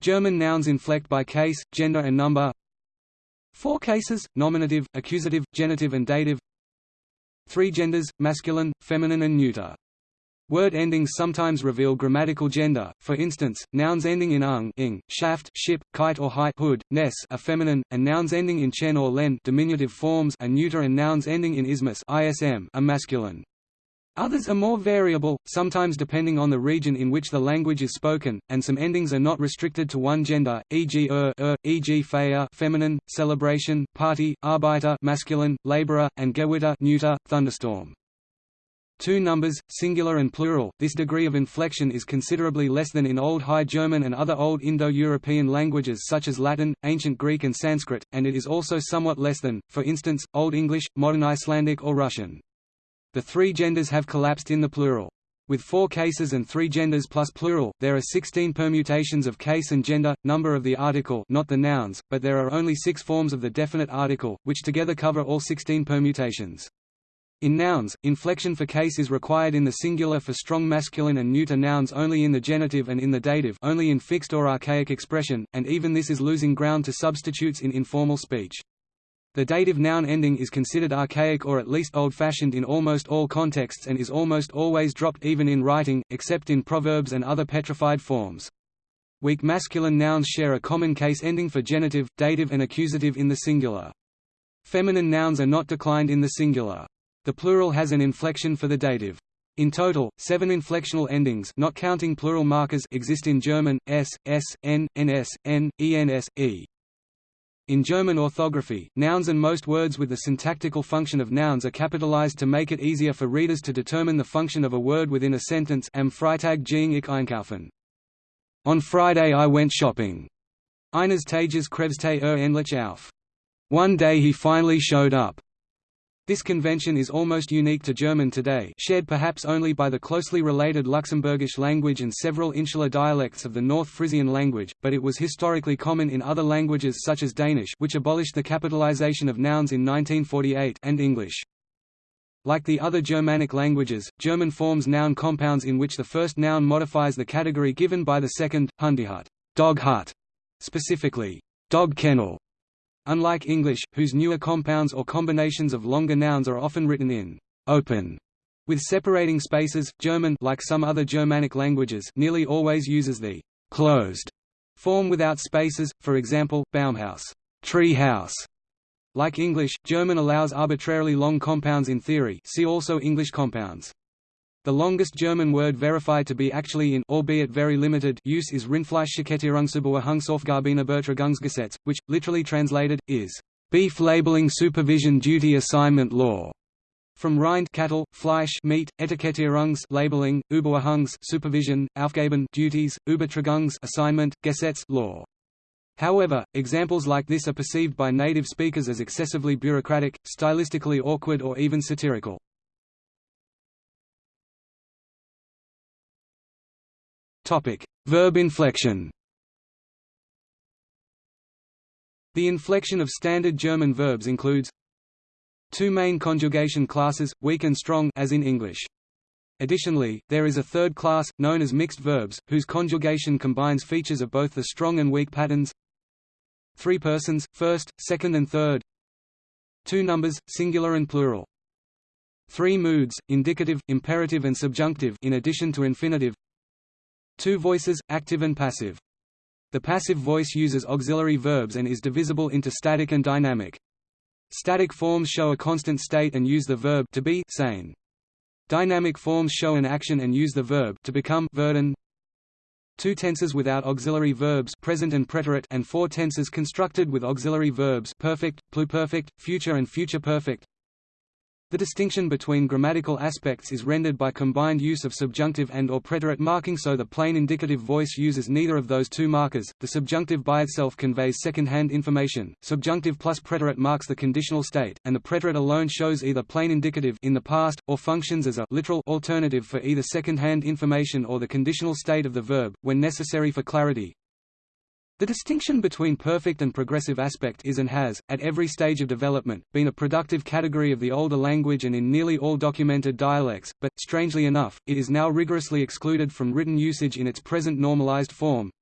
German nouns inflect by case, gender and number. Four cases, nominative, accusative, genitive and dative. Three genders, masculine, feminine and neuter Word endings sometimes reveal grammatical gender, for instance, nouns ending in ung ing, schaft ship, keit or heit hood, ness are feminine, and nouns ending in chen or lein diminutive forms are neuter and nouns ending in ismus ism are masculine. Others are more variable, sometimes depending on the region in which the language is spoken, and some endings are not restricted to one gender, e.g. er, er e.g. feier feminine, celebration, party, arbeiter masculine, laborer, and gewitter neuter, thunderstorm. Two numbers, singular and plural, this degree of inflection is considerably less than in Old High German and other Old Indo-European languages such as Latin, Ancient Greek and Sanskrit, and it is also somewhat less than, for instance, Old English, Modern Icelandic or Russian. The three genders have collapsed in the plural. With four cases and three genders plus plural, there are 16 permutations of case and gender, number of the article not the nouns, but there are only six forms of the definite article, which together cover all 16 permutations. In nouns, inflection for case is required in the singular for strong masculine and neuter nouns only in the genitive and in the dative only in fixed or archaic expression, and even this is losing ground to substitutes in informal speech. The dative noun ending is considered archaic or at least old-fashioned in almost all contexts and is almost always dropped even in writing, except in proverbs and other petrified forms. Weak masculine nouns share a common case ending for genitive, dative and accusative in the singular. Feminine nouns are not declined in the singular. The plural has an inflection for the dative. In total, seven inflectional endings not counting plural markers exist in German, s, s, n, ns, n, ens, e. In German orthography, nouns and most words with the syntactical function of nouns are capitalized to make it easier for readers to determine the function of a word within a sentence Am Freitag ging ich einkaufen. On Friday I went shopping. Eines Tages krebste er endlich auf. One day he finally showed up. This convention is almost unique to German today shared perhaps only by the closely related Luxembourgish language and several insular dialects of the North Frisian language, but it was historically common in other languages such as Danish which abolished the capitalization of nouns in 1948 and English. Like the other Germanic languages, German forms noun compounds in which the first noun modifies the category given by the second, Hundehut dog hut", specifically, dog kennel. Unlike English, whose newer compounds or combinations of longer nouns are often written in open with separating spaces, German like some other Germanic languages nearly always uses the closed form without spaces, for example, Baumhaus tree house", like English, German allows arbitrarily long compounds in theory see also English compounds. The longest German word verified to be actually in albeit very limited use is Rindfleischetikettierungsüberwachungsaufgabenübertragungsgesetz, which, literally translated, is beef labeling supervision duty assignment law. From Rind cattle, Fleisch meat, Etikettierungs labeling, Überwachungs supervision, Aufgaben duties, Übertragungs assignment, Gesetz law. However, examples like this are perceived by native speakers as excessively bureaucratic, stylistically awkward or even satirical. Verb inflection. The inflection of standard German verbs includes two main conjugation classes, weak and strong as in English. Additionally, there is a third class, known as mixed verbs, whose conjugation combines features of both the strong and weak patterns. Three persons, first, second and third. Two numbers, singular and plural. Three moods, indicative, imperative and subjunctive in addition to infinitive Two voices, active and passive. The passive voice uses auxiliary verbs and is divisible into static and dynamic. Static forms show a constant state and use the verb to be sein. Dynamic forms show an action and use the verb to become werden. Two tenses without auxiliary verbs present and preterite and four tenses constructed with auxiliary verbs perfect, pluperfect, future and future perfect. The distinction between grammatical aspects is rendered by combined use of subjunctive and or preterite marking so the plain indicative voice uses neither of those two markers. The subjunctive by itself conveys second-hand information. Subjunctive plus preterite marks the conditional state, and the preterite alone shows either plain indicative in the past or functions as a literal alternative for either second-hand information or the conditional state of the verb when necessary for clarity. The distinction between perfect and progressive aspect is and has, at every stage of development, been a productive category of the older language and in nearly all documented dialects, but, strangely enough, it is now rigorously excluded from written usage in its present normalized form.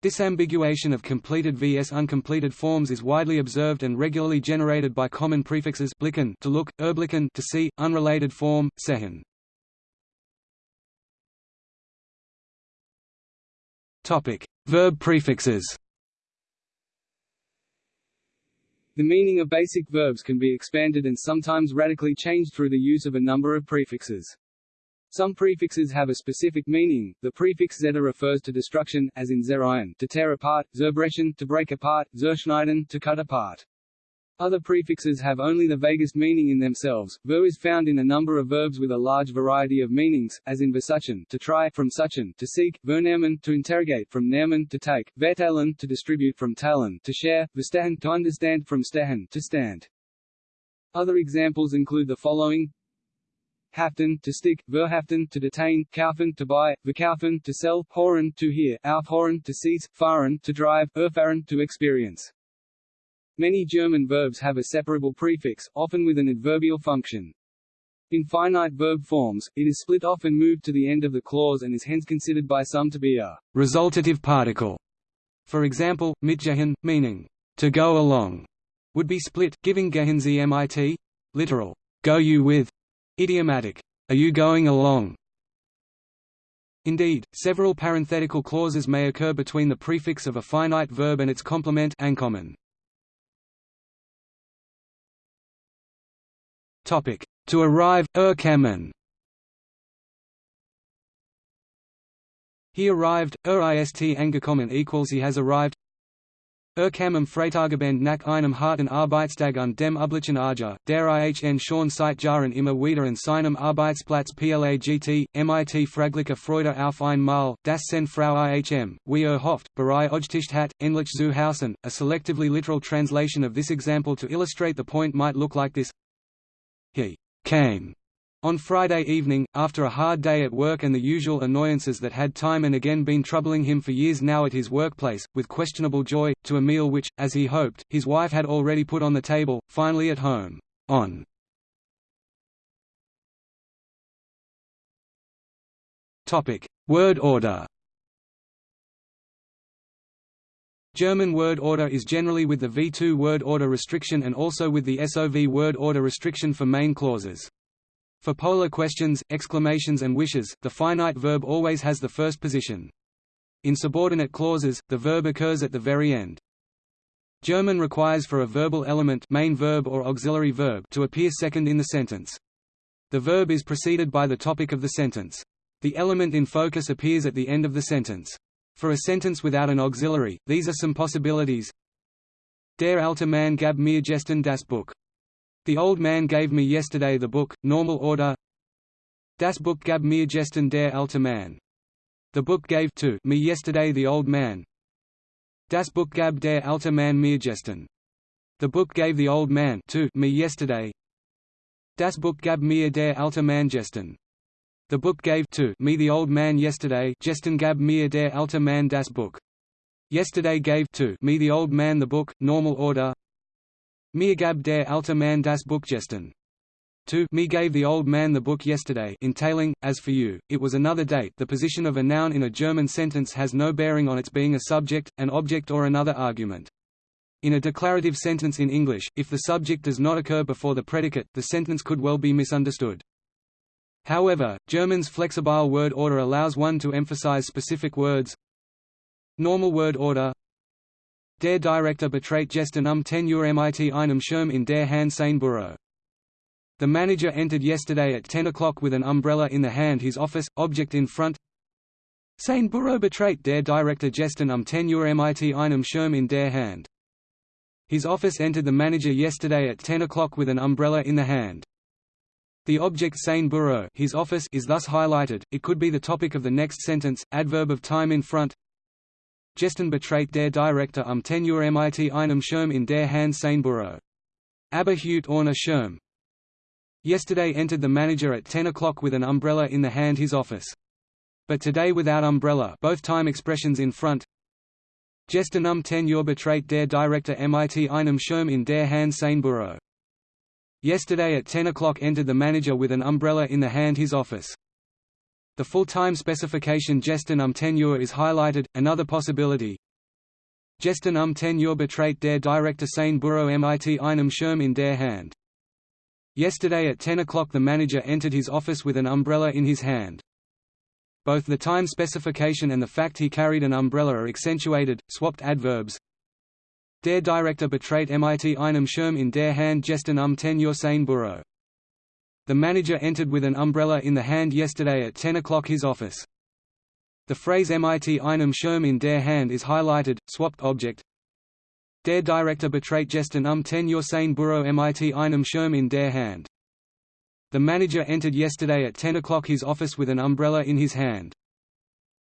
Disambiguation of completed vs uncompleted forms is widely observed and regularly generated by common prefixes blicken to look, erblicken to see, unrelated form, sehen. Topic: Verb prefixes. The meaning of basic verbs can be expanded and sometimes radically changed through the use of a number of prefixes. Some prefixes have a specific meaning. The prefix zeta refers to destruction, as in zerreihen, to tear apart, zerbrechen, to break apart, zerschneiden, to cut apart. Other prefixes have only the vaguest meaning in themselves. Ver is found in a number of verbs with a large variety of meanings, as in versuchen, to try, from suchen, to seek, vernehmen, to interrogate, from nehmen, to take, verteilen, to distribute, from teilen, to share, verstehen, to understand, from stehen, to stand. Other examples include the following: haften, to stick, verhaften, to detain, kaufen, to buy, verkaufen, to sell, horen, to hear, aufhoren, to seize, fahren, to drive, erfahren, to experience. Many German verbs have a separable prefix, often with an adverbial function. In finite verb forms, it is split off and moved to the end of the clause and is hence considered by some to be a resultative particle. For example, mitgehen, meaning to go along, would be split, giving gehen Sie mit, literal, go you with, idiomatic, are you going along? Indeed, several parenthetical clauses may occur between the prefix of a finite verb and its complement ankommen. Topic: To arrive, erkennen. He arrived, er ist angekommen equals he has arrived. Er kam am Freitagabend nach einem harten Arbeitstag und dem üblichen Arger, der ihn schon seit Jahren immer wieder an seinem Arbeitsplatz plagt, mit fragliche Freude auf ein Mal, das sen Frau Ihm, wie er hofft, berei Ojticht hat, endlich zu Hausen. A selectively literal translation of this example to illustrate the point might look like this he came on Friday evening, after a hard day at work and the usual annoyances that had time and again been troubling him for years now at his workplace, with questionable joy, to a meal which, as he hoped, his wife had already put on the table, finally at home. On Word order German word order is generally with the V2 word order restriction and also with the SOV word order restriction for main clauses. For polar questions, exclamations and wishes, the finite verb always has the first position. In subordinate clauses, the verb occurs at the very end. German requires for a verbal element main verb or auxiliary verb to appear second in the sentence. The verb is preceded by the topic of the sentence. The element in focus appears at the end of the sentence. For a sentence without an auxiliary, these are some possibilities. Der alte Mann gab mir gestern das Buch. The old man gave me yesterday the book, normal order. Das Buch gab mir gestern der alte Mann. The book gave to me yesterday the old man. Das Buch gab der alte Mann mir gestern. The book gave the old man to me yesterday. Das Buch gab mir der alte Mann gestern. The book gave to me the old man yesterday Gestern gab mir der alte Mann das Buch. Yesterday gave to me the old man the book, normal order. Mir gab der alte Mann das Buch gestern. To me gave the old man the book yesterday entailing, as for you, it was another date the position of a noun in a German sentence has no bearing on its being a subject, an object or another argument. In a declarative sentence in English, if the subject does not occur before the predicate, the sentence could well be misunderstood. However, German's flexible word order allows one to emphasize specific words. Normal word order Der Direktor betrat gestern um 10 Uhr mit einem Schirm in der Hand sein Büro. The manager entered yesterday at 10 o'clock with an umbrella in the hand his office, object in front Sein Büro betrat der Direktor gestern um 10 Uhr mit einem Schirm in der Hand. His office entered the manager yesterday at 10 o'clock with an umbrella in the hand. The object sein Büro his office is thus highlighted, it could be the topic of the next sentence, adverb of time in front. Gestern betrat der Direktor um 10 Uhr mit einem Schirm in der Hand sein Büro. Aber ohne Schirm. Yesterday entered the manager at 10 o'clock with an umbrella in the hand his office. But today without umbrella both time expressions in front. Gestern um 10 Uhr betrat der Direktor mit einem Schirm in der Hand sein Büro. Yesterday at 10 o'clock entered the manager with an umbrella in the hand his office. The full-time specification Gestern um 10 Uhr is highlighted, another possibility. Gestern um 10 Uhr betrat der Direktor sein Büro mit einem Schirm in der Hand. Yesterday at 10 o'clock the manager entered his office with an umbrella in his hand. Both the time specification and the fact he carried an umbrella are accentuated, swapped adverbs, Der Direktor betrat mit einem Schirm in der Hand gestern um 10 Uhr sein Büro. The manager entered with an umbrella in the hand yesterday at 10 o'clock his office. The phrase mit einem Schirm in der Hand is highlighted, swapped object. Der Direktor betrat gestern um 10 Uhr sein Büro mit einem Schirm in der Hand. The manager entered yesterday at 10 o'clock his office with an umbrella in his hand.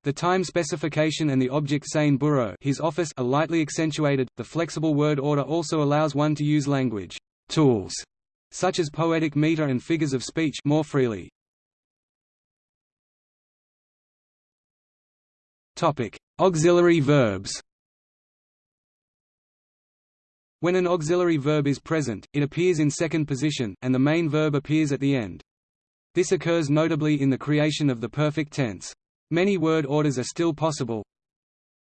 The time specification and the object sein Büro his office are lightly accentuated. The flexible word order also allows one to use language tools such as poetic meter and figures of speech more freely. Topic: Auxiliary verbs. When an auxiliary verb is present, it appears in second position, and the main verb appears at the end. This occurs notably in the creation of the perfect tense. Many word orders are still possible.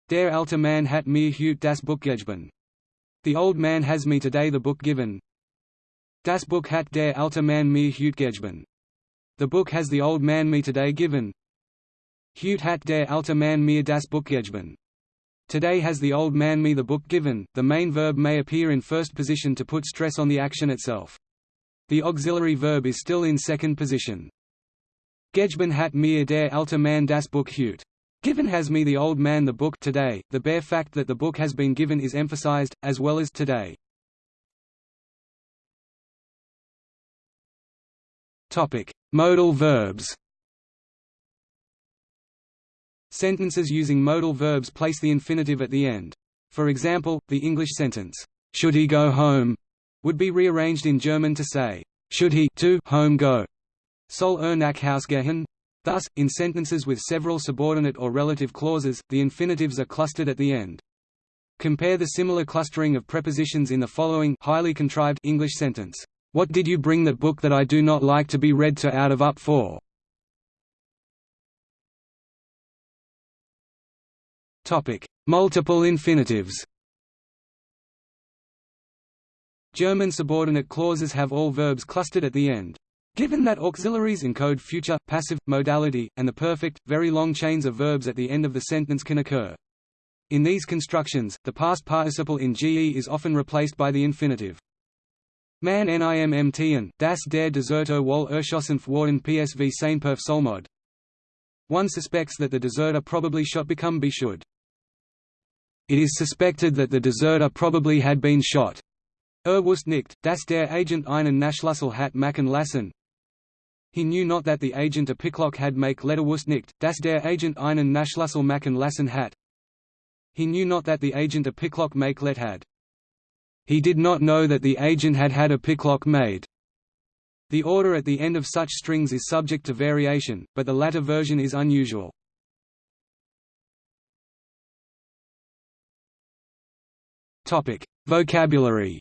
Der alte Mann hat mir heute das Buch gegeben. The old man has me today the book given. Das Buch hat der alte Mann mir heute gegeben. The book has the old man me today given. Heute hat der alte Mann mir das Buch gegeben. Today has the old man me the book given. The main verb may appear in first position to put stress on the action itself. The auxiliary verb is still in second position. Gegeben hat mir der alte Mann das Buch heute. Given has me the old man the book today. The bare fact that the book has been given is emphasized, as well as today. Topic: Modal verbs. Sentences using modal verbs place the infinitive at the end. For example, the English sentence, "Should he go home?" would be rearranged in German to say, "Should he to home go?" Soll er nach Haus gehen? Thus, in sentences with several subordinate or relative clauses, the infinitives are clustered at the end. Compare the similar clustering of prepositions in the following highly contrived English sentence. What did you bring that book that I do not like to be read to out of up for? Topic: Multiple infinitives. German subordinate clauses have all verbs clustered at the end. Given that auxiliaries encode future, passive, modality, and the perfect, very long chains of verbs at the end of the sentence can occur. In these constructions, the past participle in GE is often replaced by the infinitive. Man nimmt das der Deserter wohl erschossen worden PSV Sainperf Solmod. One suspects that the deserter probably shot become be should. It is suspected that the deserter probably had been shot. Er wusste nicht, dass der Agent einen Nachschlüssel hat machen lassen. He knew not that the agent a picklock had make letter wusste nicht, dass der Agent einen Nachschlüssel machen lassen hat. He knew not that the agent a picklock make let had. He did not know that the agent had had a picklock made. The order at the end of such strings is subject to variation, but the latter version is unusual. Vocabulary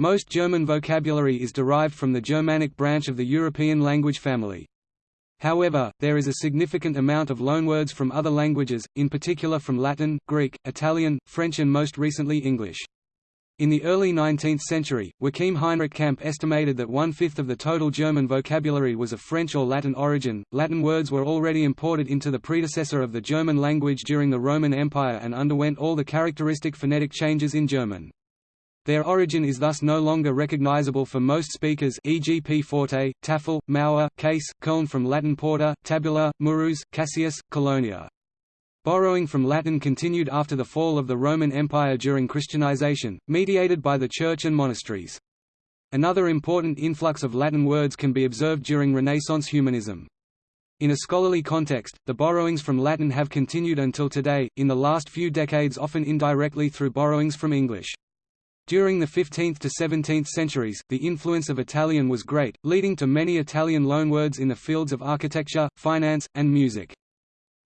Most German vocabulary is derived from the Germanic branch of the European language family. However, there is a significant amount of loanwords from other languages, in particular from Latin, Greek, Italian, French and most recently English. In the early 19th century, Joachim Heinrich Campe estimated that one-fifth of the total German vocabulary was of French or Latin origin. Latin words were already imported into the predecessor of the German language during the Roman Empire and underwent all the characteristic phonetic changes in German. Their origin is thus no longer recognizable for most speakers e.g. Pforte, Tafel, Mauer, Käse, Köln from Latin porta, tabula, murus, caseus, colonia. Borrowing from Latin continued after the fall of the Roman Empire during Christianization, mediated by the Church and monasteries. Another important influx of Latin words can be observed during Renaissance humanism. In a scholarly context, the borrowings from Latin have continued until today, in the last few decades often indirectly through borrowings from English. During the 15th to 17th centuries, the influence of Italian was great, leading to many Italian loanwords in the fields of architecture, finance, and music.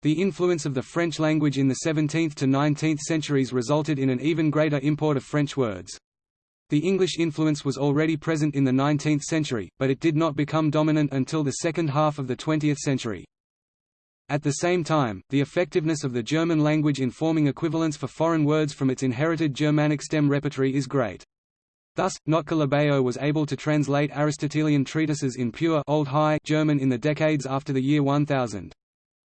The influence of the French language in the 17th to 19th centuries resulted in an even greater import of French words. The English influence was already present in the 19th century, but it did not become dominant until the second half of the 20th century. At the same time, the effectiveness of the German language in forming equivalents for foreign words from its inherited Germanic stem repertory is great. Thus, Labeo was able to translate Aristotelian treatises in pure Old High German in the decades after the year 1000.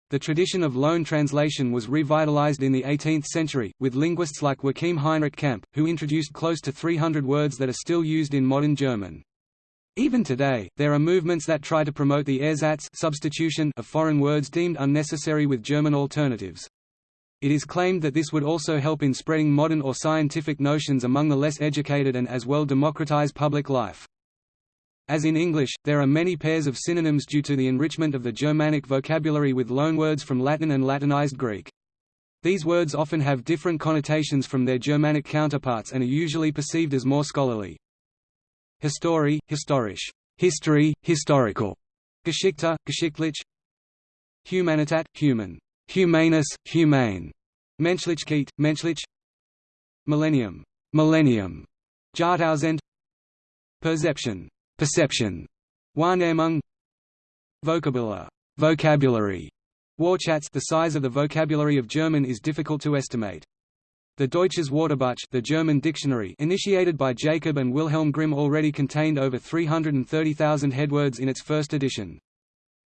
The tradition of loan translation was revitalized in the 18th century, with linguists like Joachim Heinrich Campe, who introduced close to 300 words that are still used in modern German. Even today, there are movements that try to promote the ersatz substitution of foreign words deemed unnecessary with German alternatives. It is claimed that this would also help in spreading modern or scientific notions among the less educated and as well democratize public life. As in English, there are many pairs of synonyms due to the enrichment of the Germanic vocabulary with loanwords from Latin and Latinized Greek. These words often have different connotations from their Germanic counterparts and are usually perceived as more scholarly. History, historisch, history, historical, Geschichte, geschichtlich, Humanitat, human, humanus, humane, Menschlichkeit, menschlich, Millennium, millennium, Jahrtausend, Perception, perception, Wahrnehmung, Vokabular, vocabulary, Wortschatz. The size of the vocabulary of German is difficult to estimate. The Deutsches Wörterbuch the German dictionary initiated by Jacob and Wilhelm Grimm already contained over 330,000 headwords in its first edition.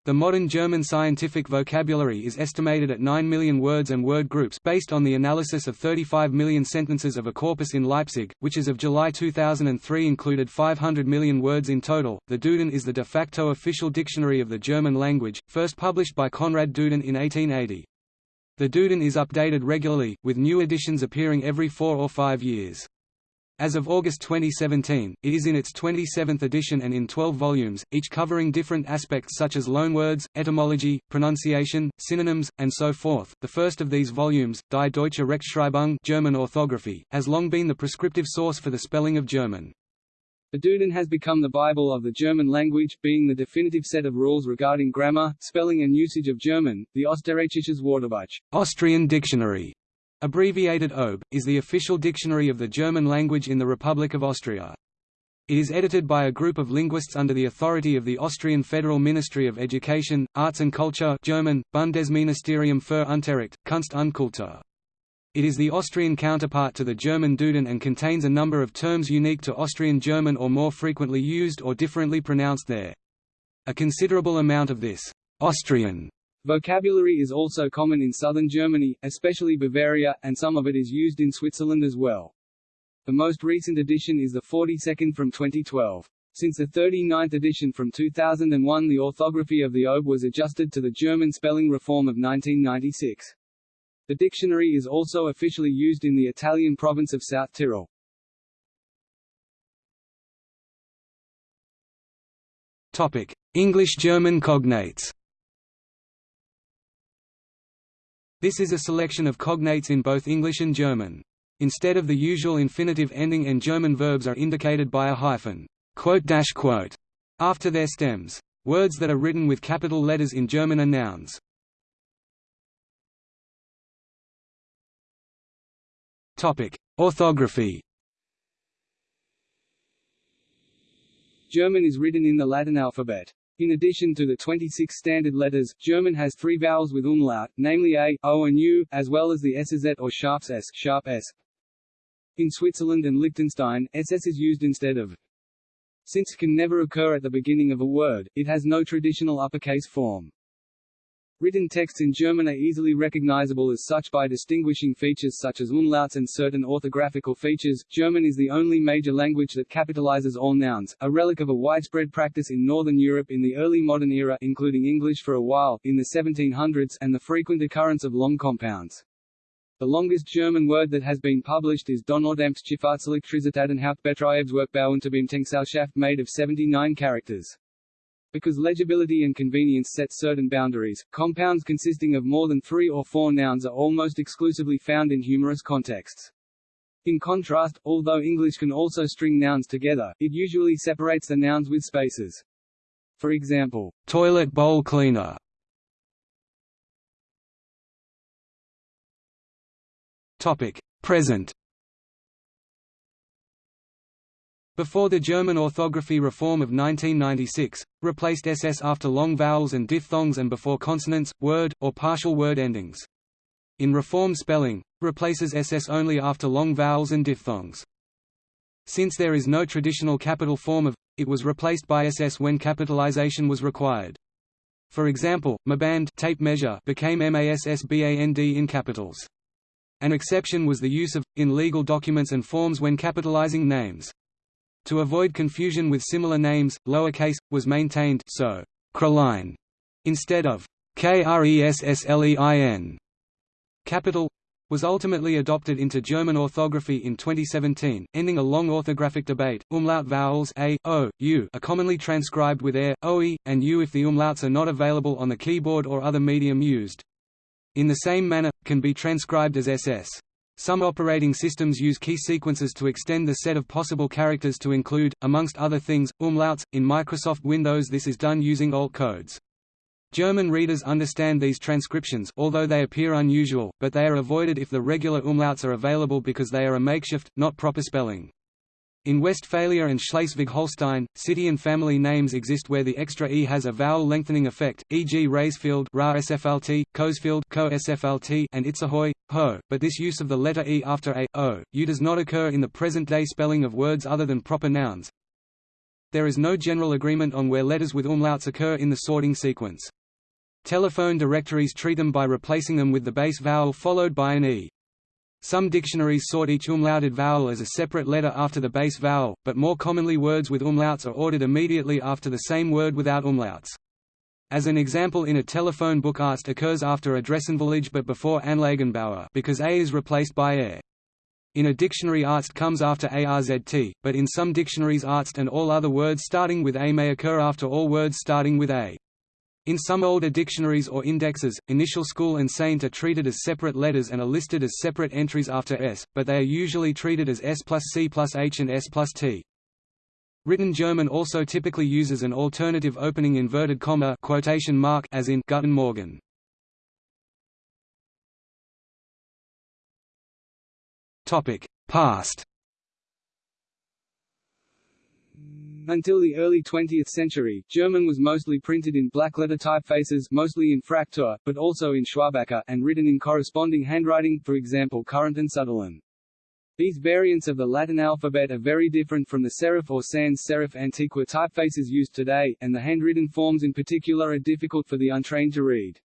The modern German scientific vocabulary is estimated at 9 million words and word groups based on the analysis of 35 million sentences of a corpus in Leipzig, which as of July 2003 included 500 million words in total. The Duden is the de facto official dictionary of the German language, first published by Konrad Duden in 1880. The Duden is updated regularly, with new editions appearing every four or five years. As of August 2017, it is in its 27th edition and in 12 volumes, each covering different aspects such as loanwords, etymology, pronunciation, synonyms, and so forth. The first of these volumes, Die Deutsche Rechtschreibung German orthography, has long been the prescriptive source for the spelling of German. The Duden has become the Bible of the German language, being the definitive set of rules regarding grammar, spelling and usage of German. The Österreichisches Wörterbuch Austrian Dictionary, abbreviated OB, is the official dictionary of the German language in the Republic of Austria. It is edited by a group of linguists under the authority of the Austrian Federal Ministry of Education, Arts and Culture German, Bundesministerium für Unterricht, Kunst und Kultur. It is the Austrian counterpart to the German Duden and contains a number of terms unique to Austrian German or more frequently used or differently pronounced there. A considerable amount of this Austrian vocabulary is also common in southern Germany, especially Bavaria, and some of it is used in Switzerland as well. The most recent edition is the 42nd from 2012. Since the 39th edition from 2001 the orthography of the OB was adjusted to the German spelling reform of 1996. The dictionary is also officially used in the Italian province of South Tyrol. Topic: English-German cognates. This is a selection of cognates in both English and German. Instead of the usual infinitive ending and German verbs are indicated by a hyphen after their stems. Words that are written with capital letters in German are nouns. Orthography. German is written in the Latin alphabet. In addition to the 26 standard letters, German has three vowels with umlaut, namely a, o and u, as well as the sz or sharp s, sharp s. In Switzerland and Liechtenstein, ss is used instead of since can never occur at the beginning of a word, it has no traditional uppercase form. Written texts in German are easily recognizable as such by distinguishing features such as umlauts and certain orthographical features. German is the only major language that capitalizes all nouns, a relic of a widespread practice in Northern Europe in the early modern era including English for a while, in the 1700s and the frequent occurrence of long compounds. The longest German word that has been published is unter Beamtengesellschaft made of 79 characters. Because legibility and convenience set certain boundaries, compounds consisting of more than three or four nouns are almost exclusively found in humorous contexts. In contrast, although English can also string nouns together, it usually separates the nouns with spaces. For example, toilet bowl cleaner. Topic: Present. Before the German orthography reform of 1996, replaced ss after long vowels and diphthongs and before consonants, word, or partial word endings. In reform spelling, replaces ss only after long vowels and diphthongs. Since there is no traditional capital form of, it was replaced by ss when capitalization was required. For example, Maband tape measure became MASSBAND in capitals. An exception was the use of, in legal documents and forms when capitalizing names. To avoid confusion with similar names, lowercase, was maintained so Creline instead of Kresslein. Capital was ultimately adopted into German orthography in 2017, ending a long orthographic debate. Umlaut vowels a, o, u are commonly transcribed with air, oe, and u if the umlauts are not available on the keyboard or other medium used. In the same manner, can be transcribed as ss. Some operating systems use key sequences to extend the set of possible characters to include, amongst other things, umlauts. In Microsoft Windows this is done using alt codes. German readers understand these transcriptions although they appear unusual, but they are avoided if the regular umlauts are available because they are a makeshift, not proper spelling. In Westphalia and Schleswig-Holstein, city and family names exist where the extra e has a vowel lengthening effect, e.g. Raesfeld SFLT, Coesfeld and Itzehoe, ho, but this use of the letter e after a, o, u does not occur in the present-day spelling of words other than proper nouns. There is no general agreement on where letters with umlauts occur in the sorting sequence. Telephone directories treat them by replacing them with the base vowel followed by an e. Some dictionaries sort each umlauted vowel as a separate letter after the base vowel, but more commonly words with umlauts are ordered immediately after the same word without umlauts. As an example in a telephone book Arzt occurs after Adressenverlage but before Anlagenbauer because A is replaced by air. In a dictionary Arzt comes after ARZT, but in some dictionaries Arzt and all other words starting with A may occur after all words starting with A. In some older dictionaries or indexes, initial school and saint are treated as separate letters and are listed as separate entries after s, but they are usually treated as s plus c plus h and s plus t. Written German also typically uses an alternative opening inverted comma quotation mark as in Guten Morgen. Topic: Past Until the early 20th century, German was mostly printed in blackletter typefaces mostly in Fraktur, but also in Schwabacher, and written in corresponding handwriting for example Kurrent and Sütterlin. These variants of the Latin alphabet are very different from the serif or sans serif antiqua typefaces used today, and the handwritten forms in particular are difficult for the untrained to read.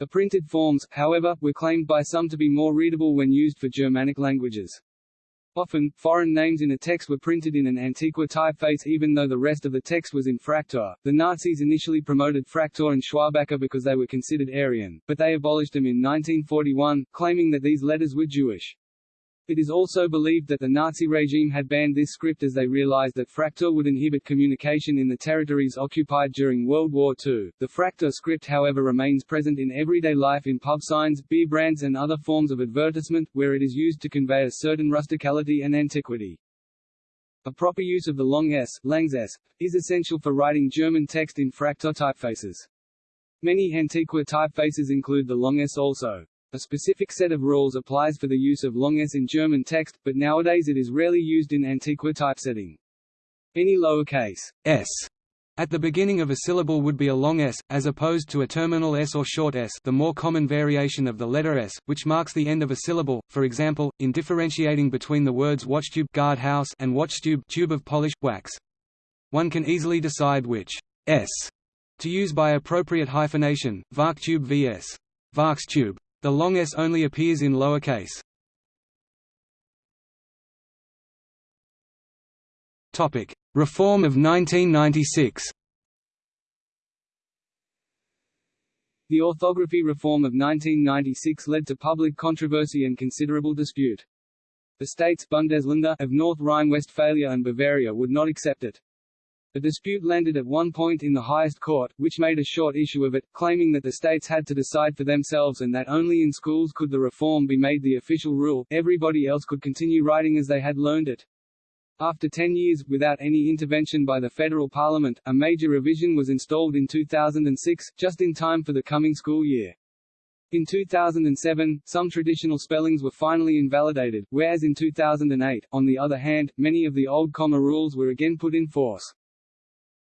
The printed forms, however, were claimed by some to be more readable when used for Germanic languages. Often, foreign names in a text were printed in an Antiqua typeface even though the rest of the text was in Fraktur. The Nazis initially promoted Fraktur and Schwabacher because they were considered Aryan, but they abolished them in 1941, claiming that these letters were Jewish. It is also believed that the Nazi regime had banned this script as they realized that Fraktur would inhibit communication in the territories occupied during World War II. The Fraktur script however remains present in everyday life in pub signs, beer brands and other forms of advertisement, where it is used to convey a certain rusticality and antiquity. A proper use of the long s, langs s, is essential for writing German text in Fraktur typefaces. Many Antiqua typefaces include the long s also. A specific set of rules applies for the use of long s in German text, but nowadays it is rarely used in Antiqua typesetting. Any lowercase s at the beginning of a syllable would be a long s, as opposed to a terminal s or short s the more common variation of the letter s, which marks the end of a syllable, for example, in differentiating between the words watchtube guard house and watchtube tube of polished wax. One can easily decide which s to use by appropriate hyphenation, Varktube vs. Varkstube. The long s only appears in lower case. Reform of 1996. The orthography reform of 1996 led to public controversy and considerable dispute. The states Bundesländer of North Rhine-Westphalia and Bavaria would not accept it. The dispute landed at one point in the highest court, which made a short issue of it, claiming that the states had to decide for themselves and that only in schools could the reform be made the official rule, everybody else could continue writing as they had learned it. After ten years, without any intervention by the federal parliament, a major revision was installed in 2006, just in time for the coming school year. In 2007, some traditional spellings were finally invalidated, whereas in 2008, on the other hand, many of the old comma rules were again put in force.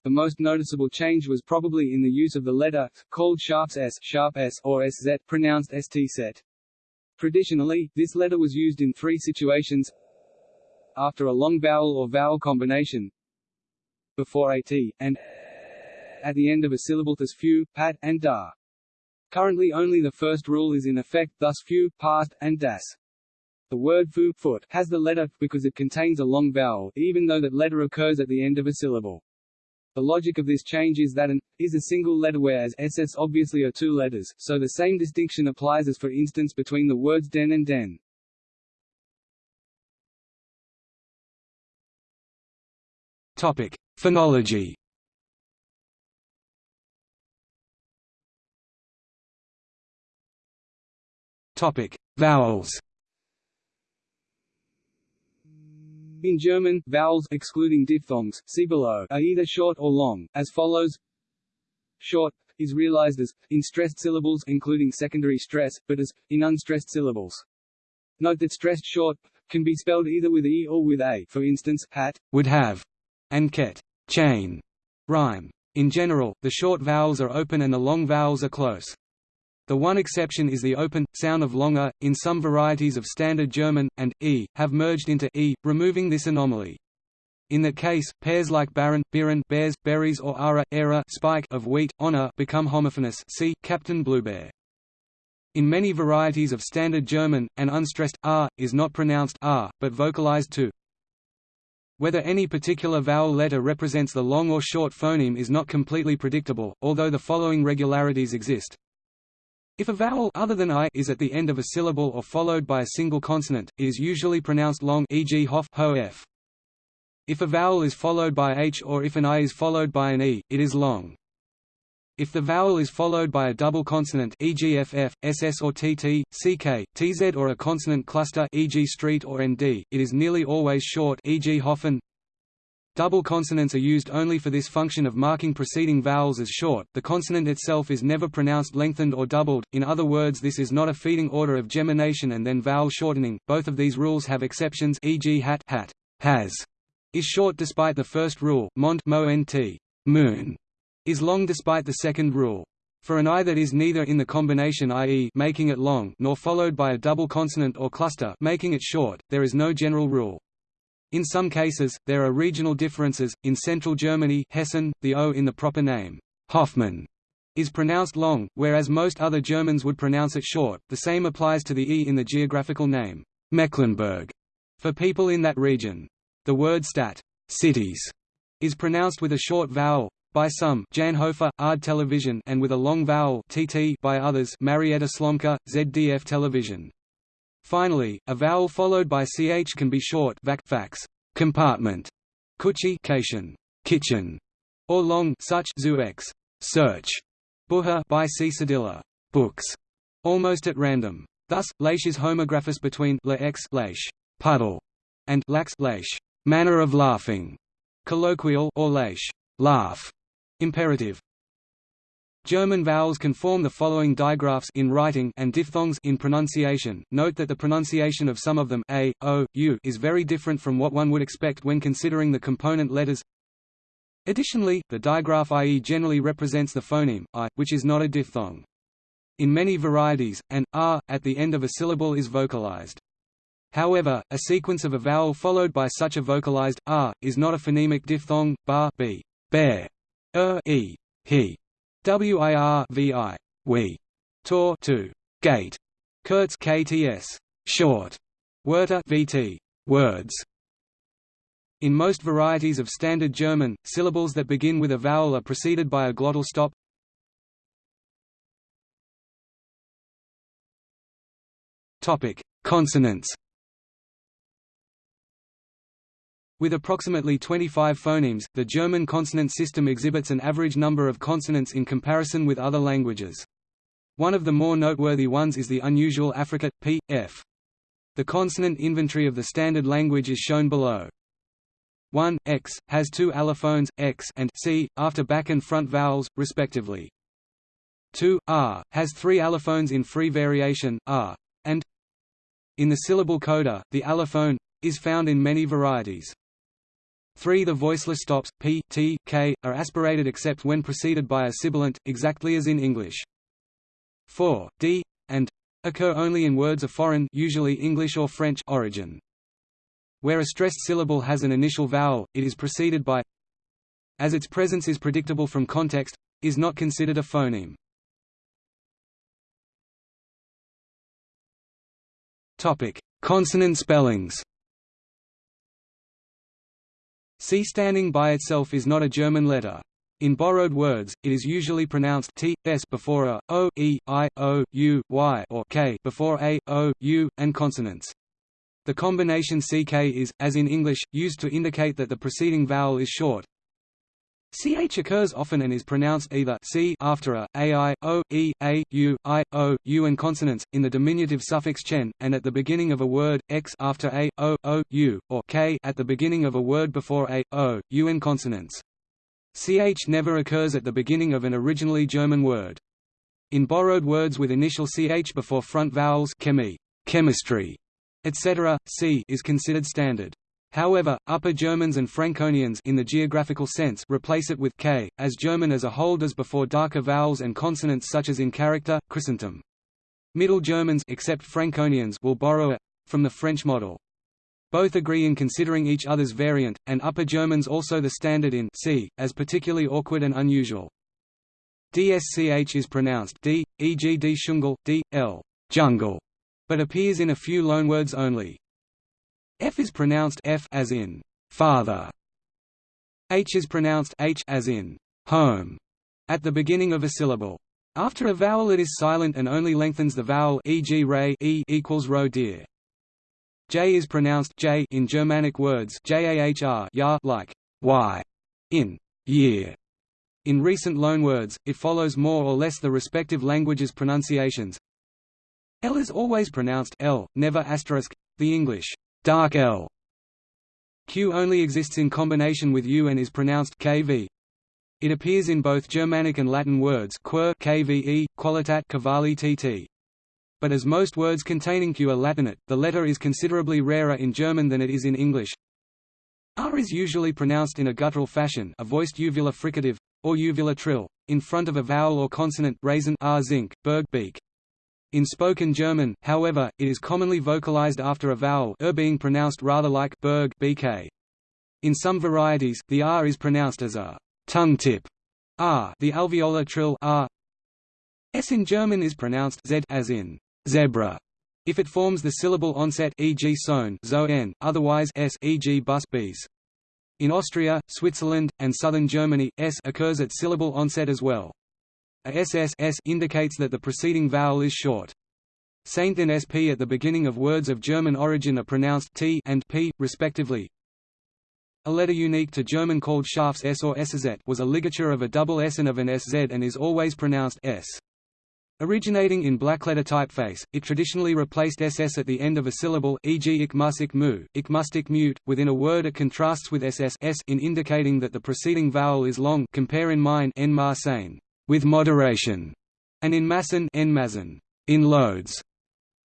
The most noticeable change was probably in the use of the letter, called sharps s, sharp s or sz, pronounced st set. Traditionally, this letter was used in three situations after a long vowel or vowel combination before at, and at the end of a syllable thus few, pat, and da. Currently only the first rule is in effect thus few, past, and das. The word fu foot has the letter, because it contains a long vowel, even though that letter occurs at the end of a syllable. The logic of this change is that an is a single letter whereas ss obviously are two letters, so the same distinction applies as for instance between the words den and den. Topic: Phonology. Topic: Vowels. In German, vowels excluding diphthongs, see below, are either short or long, as follows. Short is realized as in stressed syllables including secondary stress, but as in unstressed syllables. Note that stressed short can be spelled either with e or with a. For instance, hat would have, and ket chain rhyme. In general, the short vowels are open and the long vowels are close. The one exception is the open, sound of longer, in some varieties of Standard German, and, e, have merged into e, removing this anomaly. In that case, pairs like baron, biren, bears, berries or ara, era spike of wheat, honor become homophonous see, Captain Bluebear. In many varieties of Standard German, an unstressed r is not pronounced r, but vocalized to. Whether any particular vowel letter represents the long or short phoneme is not completely predictable, although the following regularities exist. If a vowel other than i is at the end of a syllable or followed by a single consonant, it is usually pronounced long e.g. hof, ho f. If a vowel is followed by h or if an i is followed by an e, it is long. If the vowel is followed by a double consonant e.g. ff, ss or tt, ck, tz or a consonant cluster e.g. street or nd, it is nearly always short e.g. hoffen, Double consonants are used only for this function of marking preceding vowels as short, the consonant itself is never pronounced lengthened or doubled, in other words this is not a feeding order of gemination and then vowel shortening, both of these rules have exceptions e.g. hat, hat has, is short despite the first rule, mont mo nt, moon, is long despite the second rule. For an i that is neither in the combination i.e. making it long nor followed by a double consonant or cluster making it short, there is no general rule. In some cases, there are regional differences. In central Germany, Hessen, the o in the proper name, Hoffmann, is pronounced long, whereas most other Germans would pronounce it short. The same applies to the e in the geographical name, Mecklenburg, for people in that region. The word stat cities is pronounced with a short vowel by some Janhofer, ARD Television and with a long vowel tt by others Marietta Slomka, ZDF Television. Finally, a vowel followed by ch can be short vac fax, compartment, kuchi kitchen, or long such zuex, search, buha by C. Cedilla, books, almost at random. Thus, leish is homographous between lex leish, puddle, and lax leish, manner of laughing, colloquial or leish, laugh, imperative. German vowels can form the following digraphs in writing and diphthongs in pronunciation. Note that the pronunciation of some of them a, o, u is very different from what one would expect when considering the component letters. Additionally, the digraph ie generally represents the phoneme i, which is not a diphthong. In many varieties, an r at the end of a syllable is vocalized. However, a sequence of a vowel followed by such a vocalized r is not a phonemic diphthong. Bar b, bear, er e, he, wir vi, we, tor to, gate, kurz kts, short, wörter vt, words. In most varieties of Standard German, syllables that begin with a vowel are preceded by a glottal stop. Topic: Consonants. With approximately 25 phonemes, the German consonant system exhibits an average number of consonants in comparison with other languages. One of the more noteworthy ones is the unusual affricate, p, f. The consonant inventory of the standard language is shown below. 1, x, has two allophones, x and c, after back and front vowels, respectively. 2, r, has three allophones in free variation, r, and in the syllable coda, the allophone is found in many varieties. 3. The voiceless stops, p, t, k, are aspirated except when preceded by a sibilant, exactly as in English. 4. d, and occur only in words of foreign usually English or French origin. Where a stressed syllable has an initial vowel, it is preceded by as its presence is predictable from context, is not considered a phoneme. Consonant spellings. C standing by itself is not a German letter. In borrowed words, it is usually pronounced t, s before a, o, e, i, o, u, y or k before a, o, u, and consonants. The combination ck is, as in English, used to indicate that the preceding vowel is short, ch occurs often and is pronounced either c after a, ai, o, e, a, u, i, o, u and consonants, in the diminutive suffix chen, and at the beginning of a word, x after a, o, o, u, or k at the beginning of a word before a, o, u and consonants. ch never occurs at the beginning of an originally German word. In borrowed words with initial ch before front vowels chemi, chemistry, etc., c is considered standard. However, Upper Germans and Franconians in the geographical sense replace it with k, as German as a whole does before darker vowels and consonants such as in character, Christentum. Middle Germans except Franconians will borrow it from the French model. Both agree in considering each other's variant, and Upper Germans also the standard in c, as particularly awkward and unusual. DSCH is pronounced d, e.g. d d, l jungle, but appears in a few loanwords only. F is pronounced F as in father. H is pronounced H as in home at the beginning of a syllable. After a vowel it is silent and only lengthens the vowel e.g. ray e equals ro deer. J is pronounced J in Germanic words jahr ya like y in year. In recent loanwords, it follows more or less the respective languages' pronunciations. L is always pronounced L, never asterisk. The English dark L. Q only exists in combination with U and is pronounced kv. It appears in both Germanic and Latin words quer kve, qualitat cavalli tt. But as most words containing Q are Latinate, the letter is considerably rarer in German than it is in English. R is usually pronounced in a guttural fashion a voiced uvular fricative, or uvular trill, in front of a vowel or consonant raisin r zinc, berg beak. In spoken German, however, it is commonly vocalized after a vowel er being pronounced rather like berg bk. In some varieties, the r is pronounced as a tongue tip r, the alveolar trill r. S in German is pronounced z as in zebra. If it forms the syllable onset e.g. sohn, zo n, otherwise s e.g. bus bs. In Austria, Switzerland, and southern Germany, s occurs at syllable onset as well. A ss s indicates that the preceding vowel is short. Saint and sp at the beginning of words of German origin are pronounced t and p, respectively. A letter unique to German called Schafs s or sz was a ligature of a double s and of an sz and is always pronounced s. Originating in blackletter typeface, it traditionally replaced ss at the end of a syllable, e.g. ik mus ik mu, ik must ik mute. Within a word it contrasts with ss in indicating that the preceding vowel is long compare in mine en with moderation, and in massen, in loads.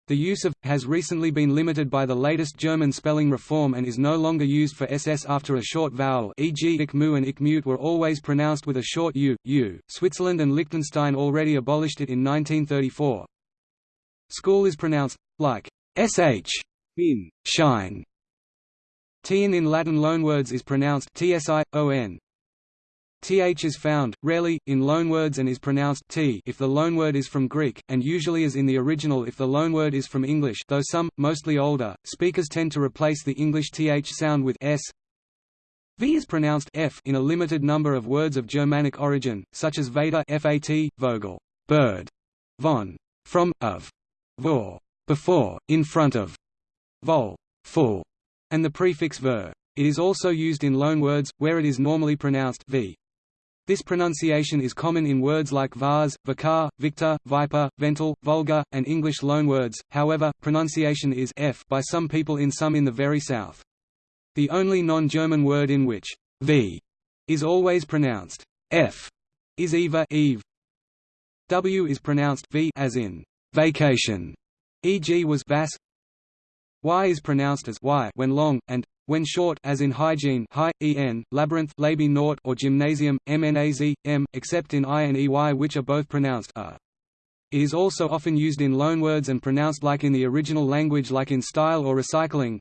The use of has recently been limited by the latest German spelling reform and is no longer used for ss after a short vowel e.g. ikmu and ikmute were always pronounced with a short u, u. Switzerland and Liechtenstein already abolished it in 1934. School is pronounced, like, sh in shine. Tn in Latin loanwords is pronounced tsion. Th is found, rarely, in loanwords and is pronounced t if the loanword is from Greek, and usually as in the original if the loanword is from English though some, mostly older, speakers tend to replace the English th sound with s. V is pronounced f in a limited number of words of Germanic origin, such as Vater fat, Vogel, bird, von, from, of, vor, before, in front of, vol, full, and the prefix ver. It is also used in loanwords, where it is normally pronounced v. This pronunciation is common in words like vase, vicar, victor, viper, vental, vulgar, and English loanwords, however, pronunciation is f by some people in some in the very south. The only non-German word in which v is always pronounced f is eva eve. W is pronounced v as in vacation, e.g. was vas. Y is pronounced as y when long, and when short as in hygiene high, en, labyrinth labi naught or gymnasium, mnaz, m, except in i and ey which are both pronounced a. It is also often used in loanwords and pronounced like in the original language like in style or recycling.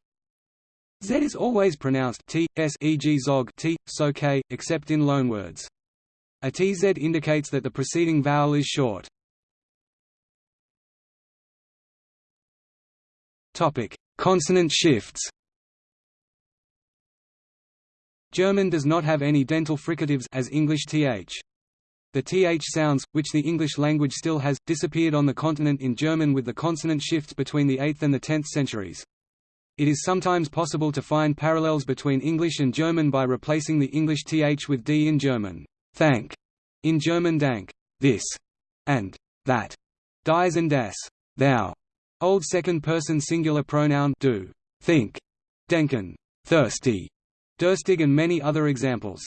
Z is always pronounced t, s e.g. zog t, so k, except in loanwords. A tz indicates that the preceding vowel is short. Consonant shifts German does not have any dental fricatives as English th. The th sounds, which the English language still has, disappeared on the continent in German with the consonant shifts between the 8th and the 10th centuries. It is sometimes possible to find parallels between English and German by replacing the English th with d in German, thank, in German dank, this, and that, dies and das, thou. Old second-person singular pronoun do, think, denken, thirsty, Durstig and many other examples.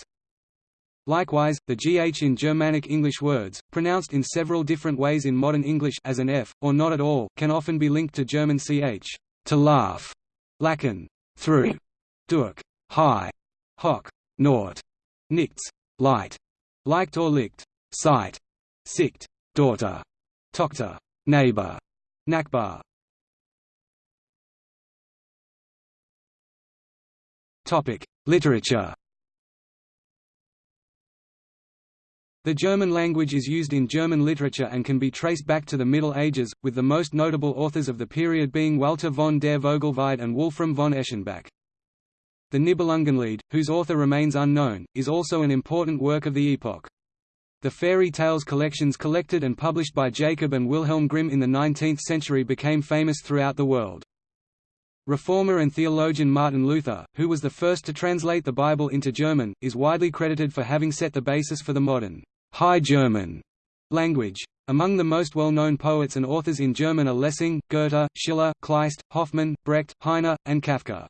Likewise, the gh in Germanic English words, pronounced in several different ways in modern English as an f, or not at all, can often be linked to German ch, to laugh, lachen, through, durch, high, hock, nort, nichts, light, liked or licked, sight, sicht, daughter, tochter, neighbor, nachbar. Topic: Literature. The German language is used in German literature and can be traced back to the Middle Ages, with the most notable authors of the period being Walther von der Vogelweide and Wolfram von Eschenbach. The Nibelungenlied, whose author remains unknown, is also an important work of the epoch. The fairy tales collections collected and published by Jacob and Wilhelm Grimm in the 19th century became famous throughout the world. Reformer and theologian Martin Luther, who was the first to translate the Bible into German, is widely credited for having set the basis for the modern High German language. Among the most well-known poets and authors in German are Lessing, Goethe, Schiller, Kleist, Hoffmann, Brecht, Heine, and Kafka.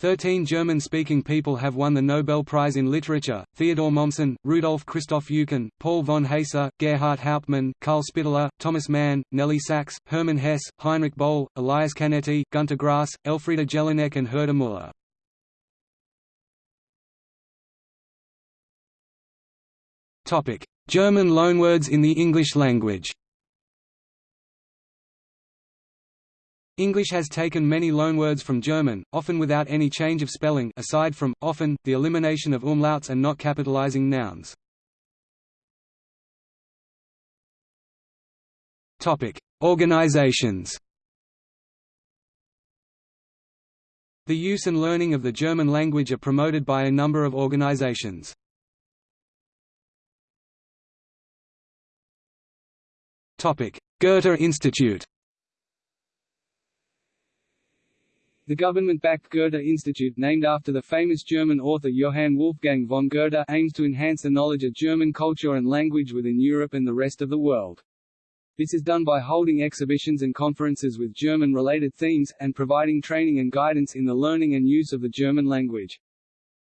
Thirteen German-speaking people have won the Nobel Prize in Literature, Theodor Mommsen, Rudolf Christoph Eucken, Paul von Heyse, Gerhart Hauptmann, Carl Spitteler, Thomas Mann, Nelly Sachs, Hermann Hesse, Heinrich Boll, Elias Canetti, Gunter Grass, Elfriede Jelinek and Herta Müller. German loanwords in the English language English has taken many loanwords from German, often without any change of spelling aside from, often, the elimination of umlauts and not capitalizing nouns. Organizations The use and learning of the German language are promoted by a number of organizations. Goethe Institute The government-backed Goethe Institute named after the famous German author Johann Wolfgang von Goethe aims to enhance the knowledge of German culture and language within Europe and the rest of the world. This is done by holding exhibitions and conferences with German-related themes, and providing training and guidance in the learning and use of the German language.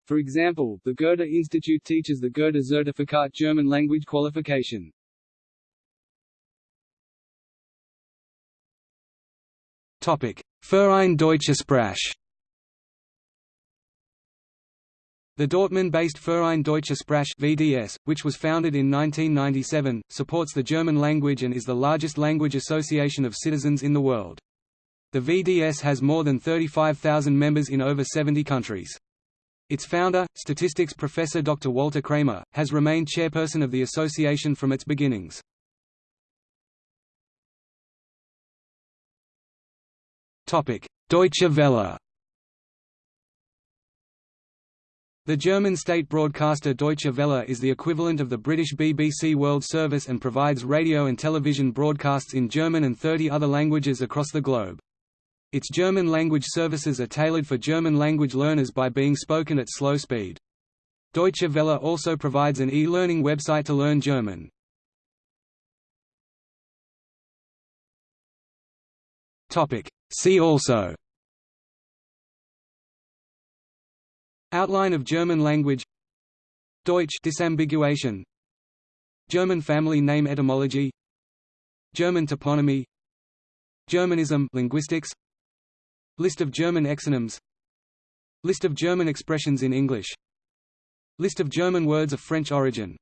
For example, the Goethe Institute teaches the Goethe Zertifikat German language qualification. Topic: Verein Deutsche Sprache The Dortmund-based Verein Deutsche Sprache VDS, which was founded in 1997, supports the German language and is the largest language association of citizens in the world. The VDS has more than 35,000 members in over 70 countries. Its founder, statistics professor Dr. Walter Kramer, has remained chairperson of the association from its beginnings. Deutsche Welle The German state broadcaster Deutsche Welle is the equivalent of the British BBC World Service and provides radio and television broadcasts in German and 30 other languages across the globe. Its German language services are tailored for German language learners by being spoken at slow speed. Deutsche Welle also provides an e-learning website to learn German. See also. Outline of German language. Deutsch disambiguation. German family name etymology. German toponymy. Germanism linguistics. List of German exonyms. List of German expressions in English. List of German words of French origin.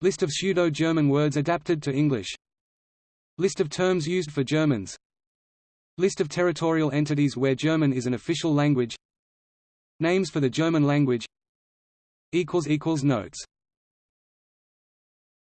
List of pseudo-German words adapted to English. List of terms used for Germans List of territorial entities where German is an official language. Names for the German language. Notes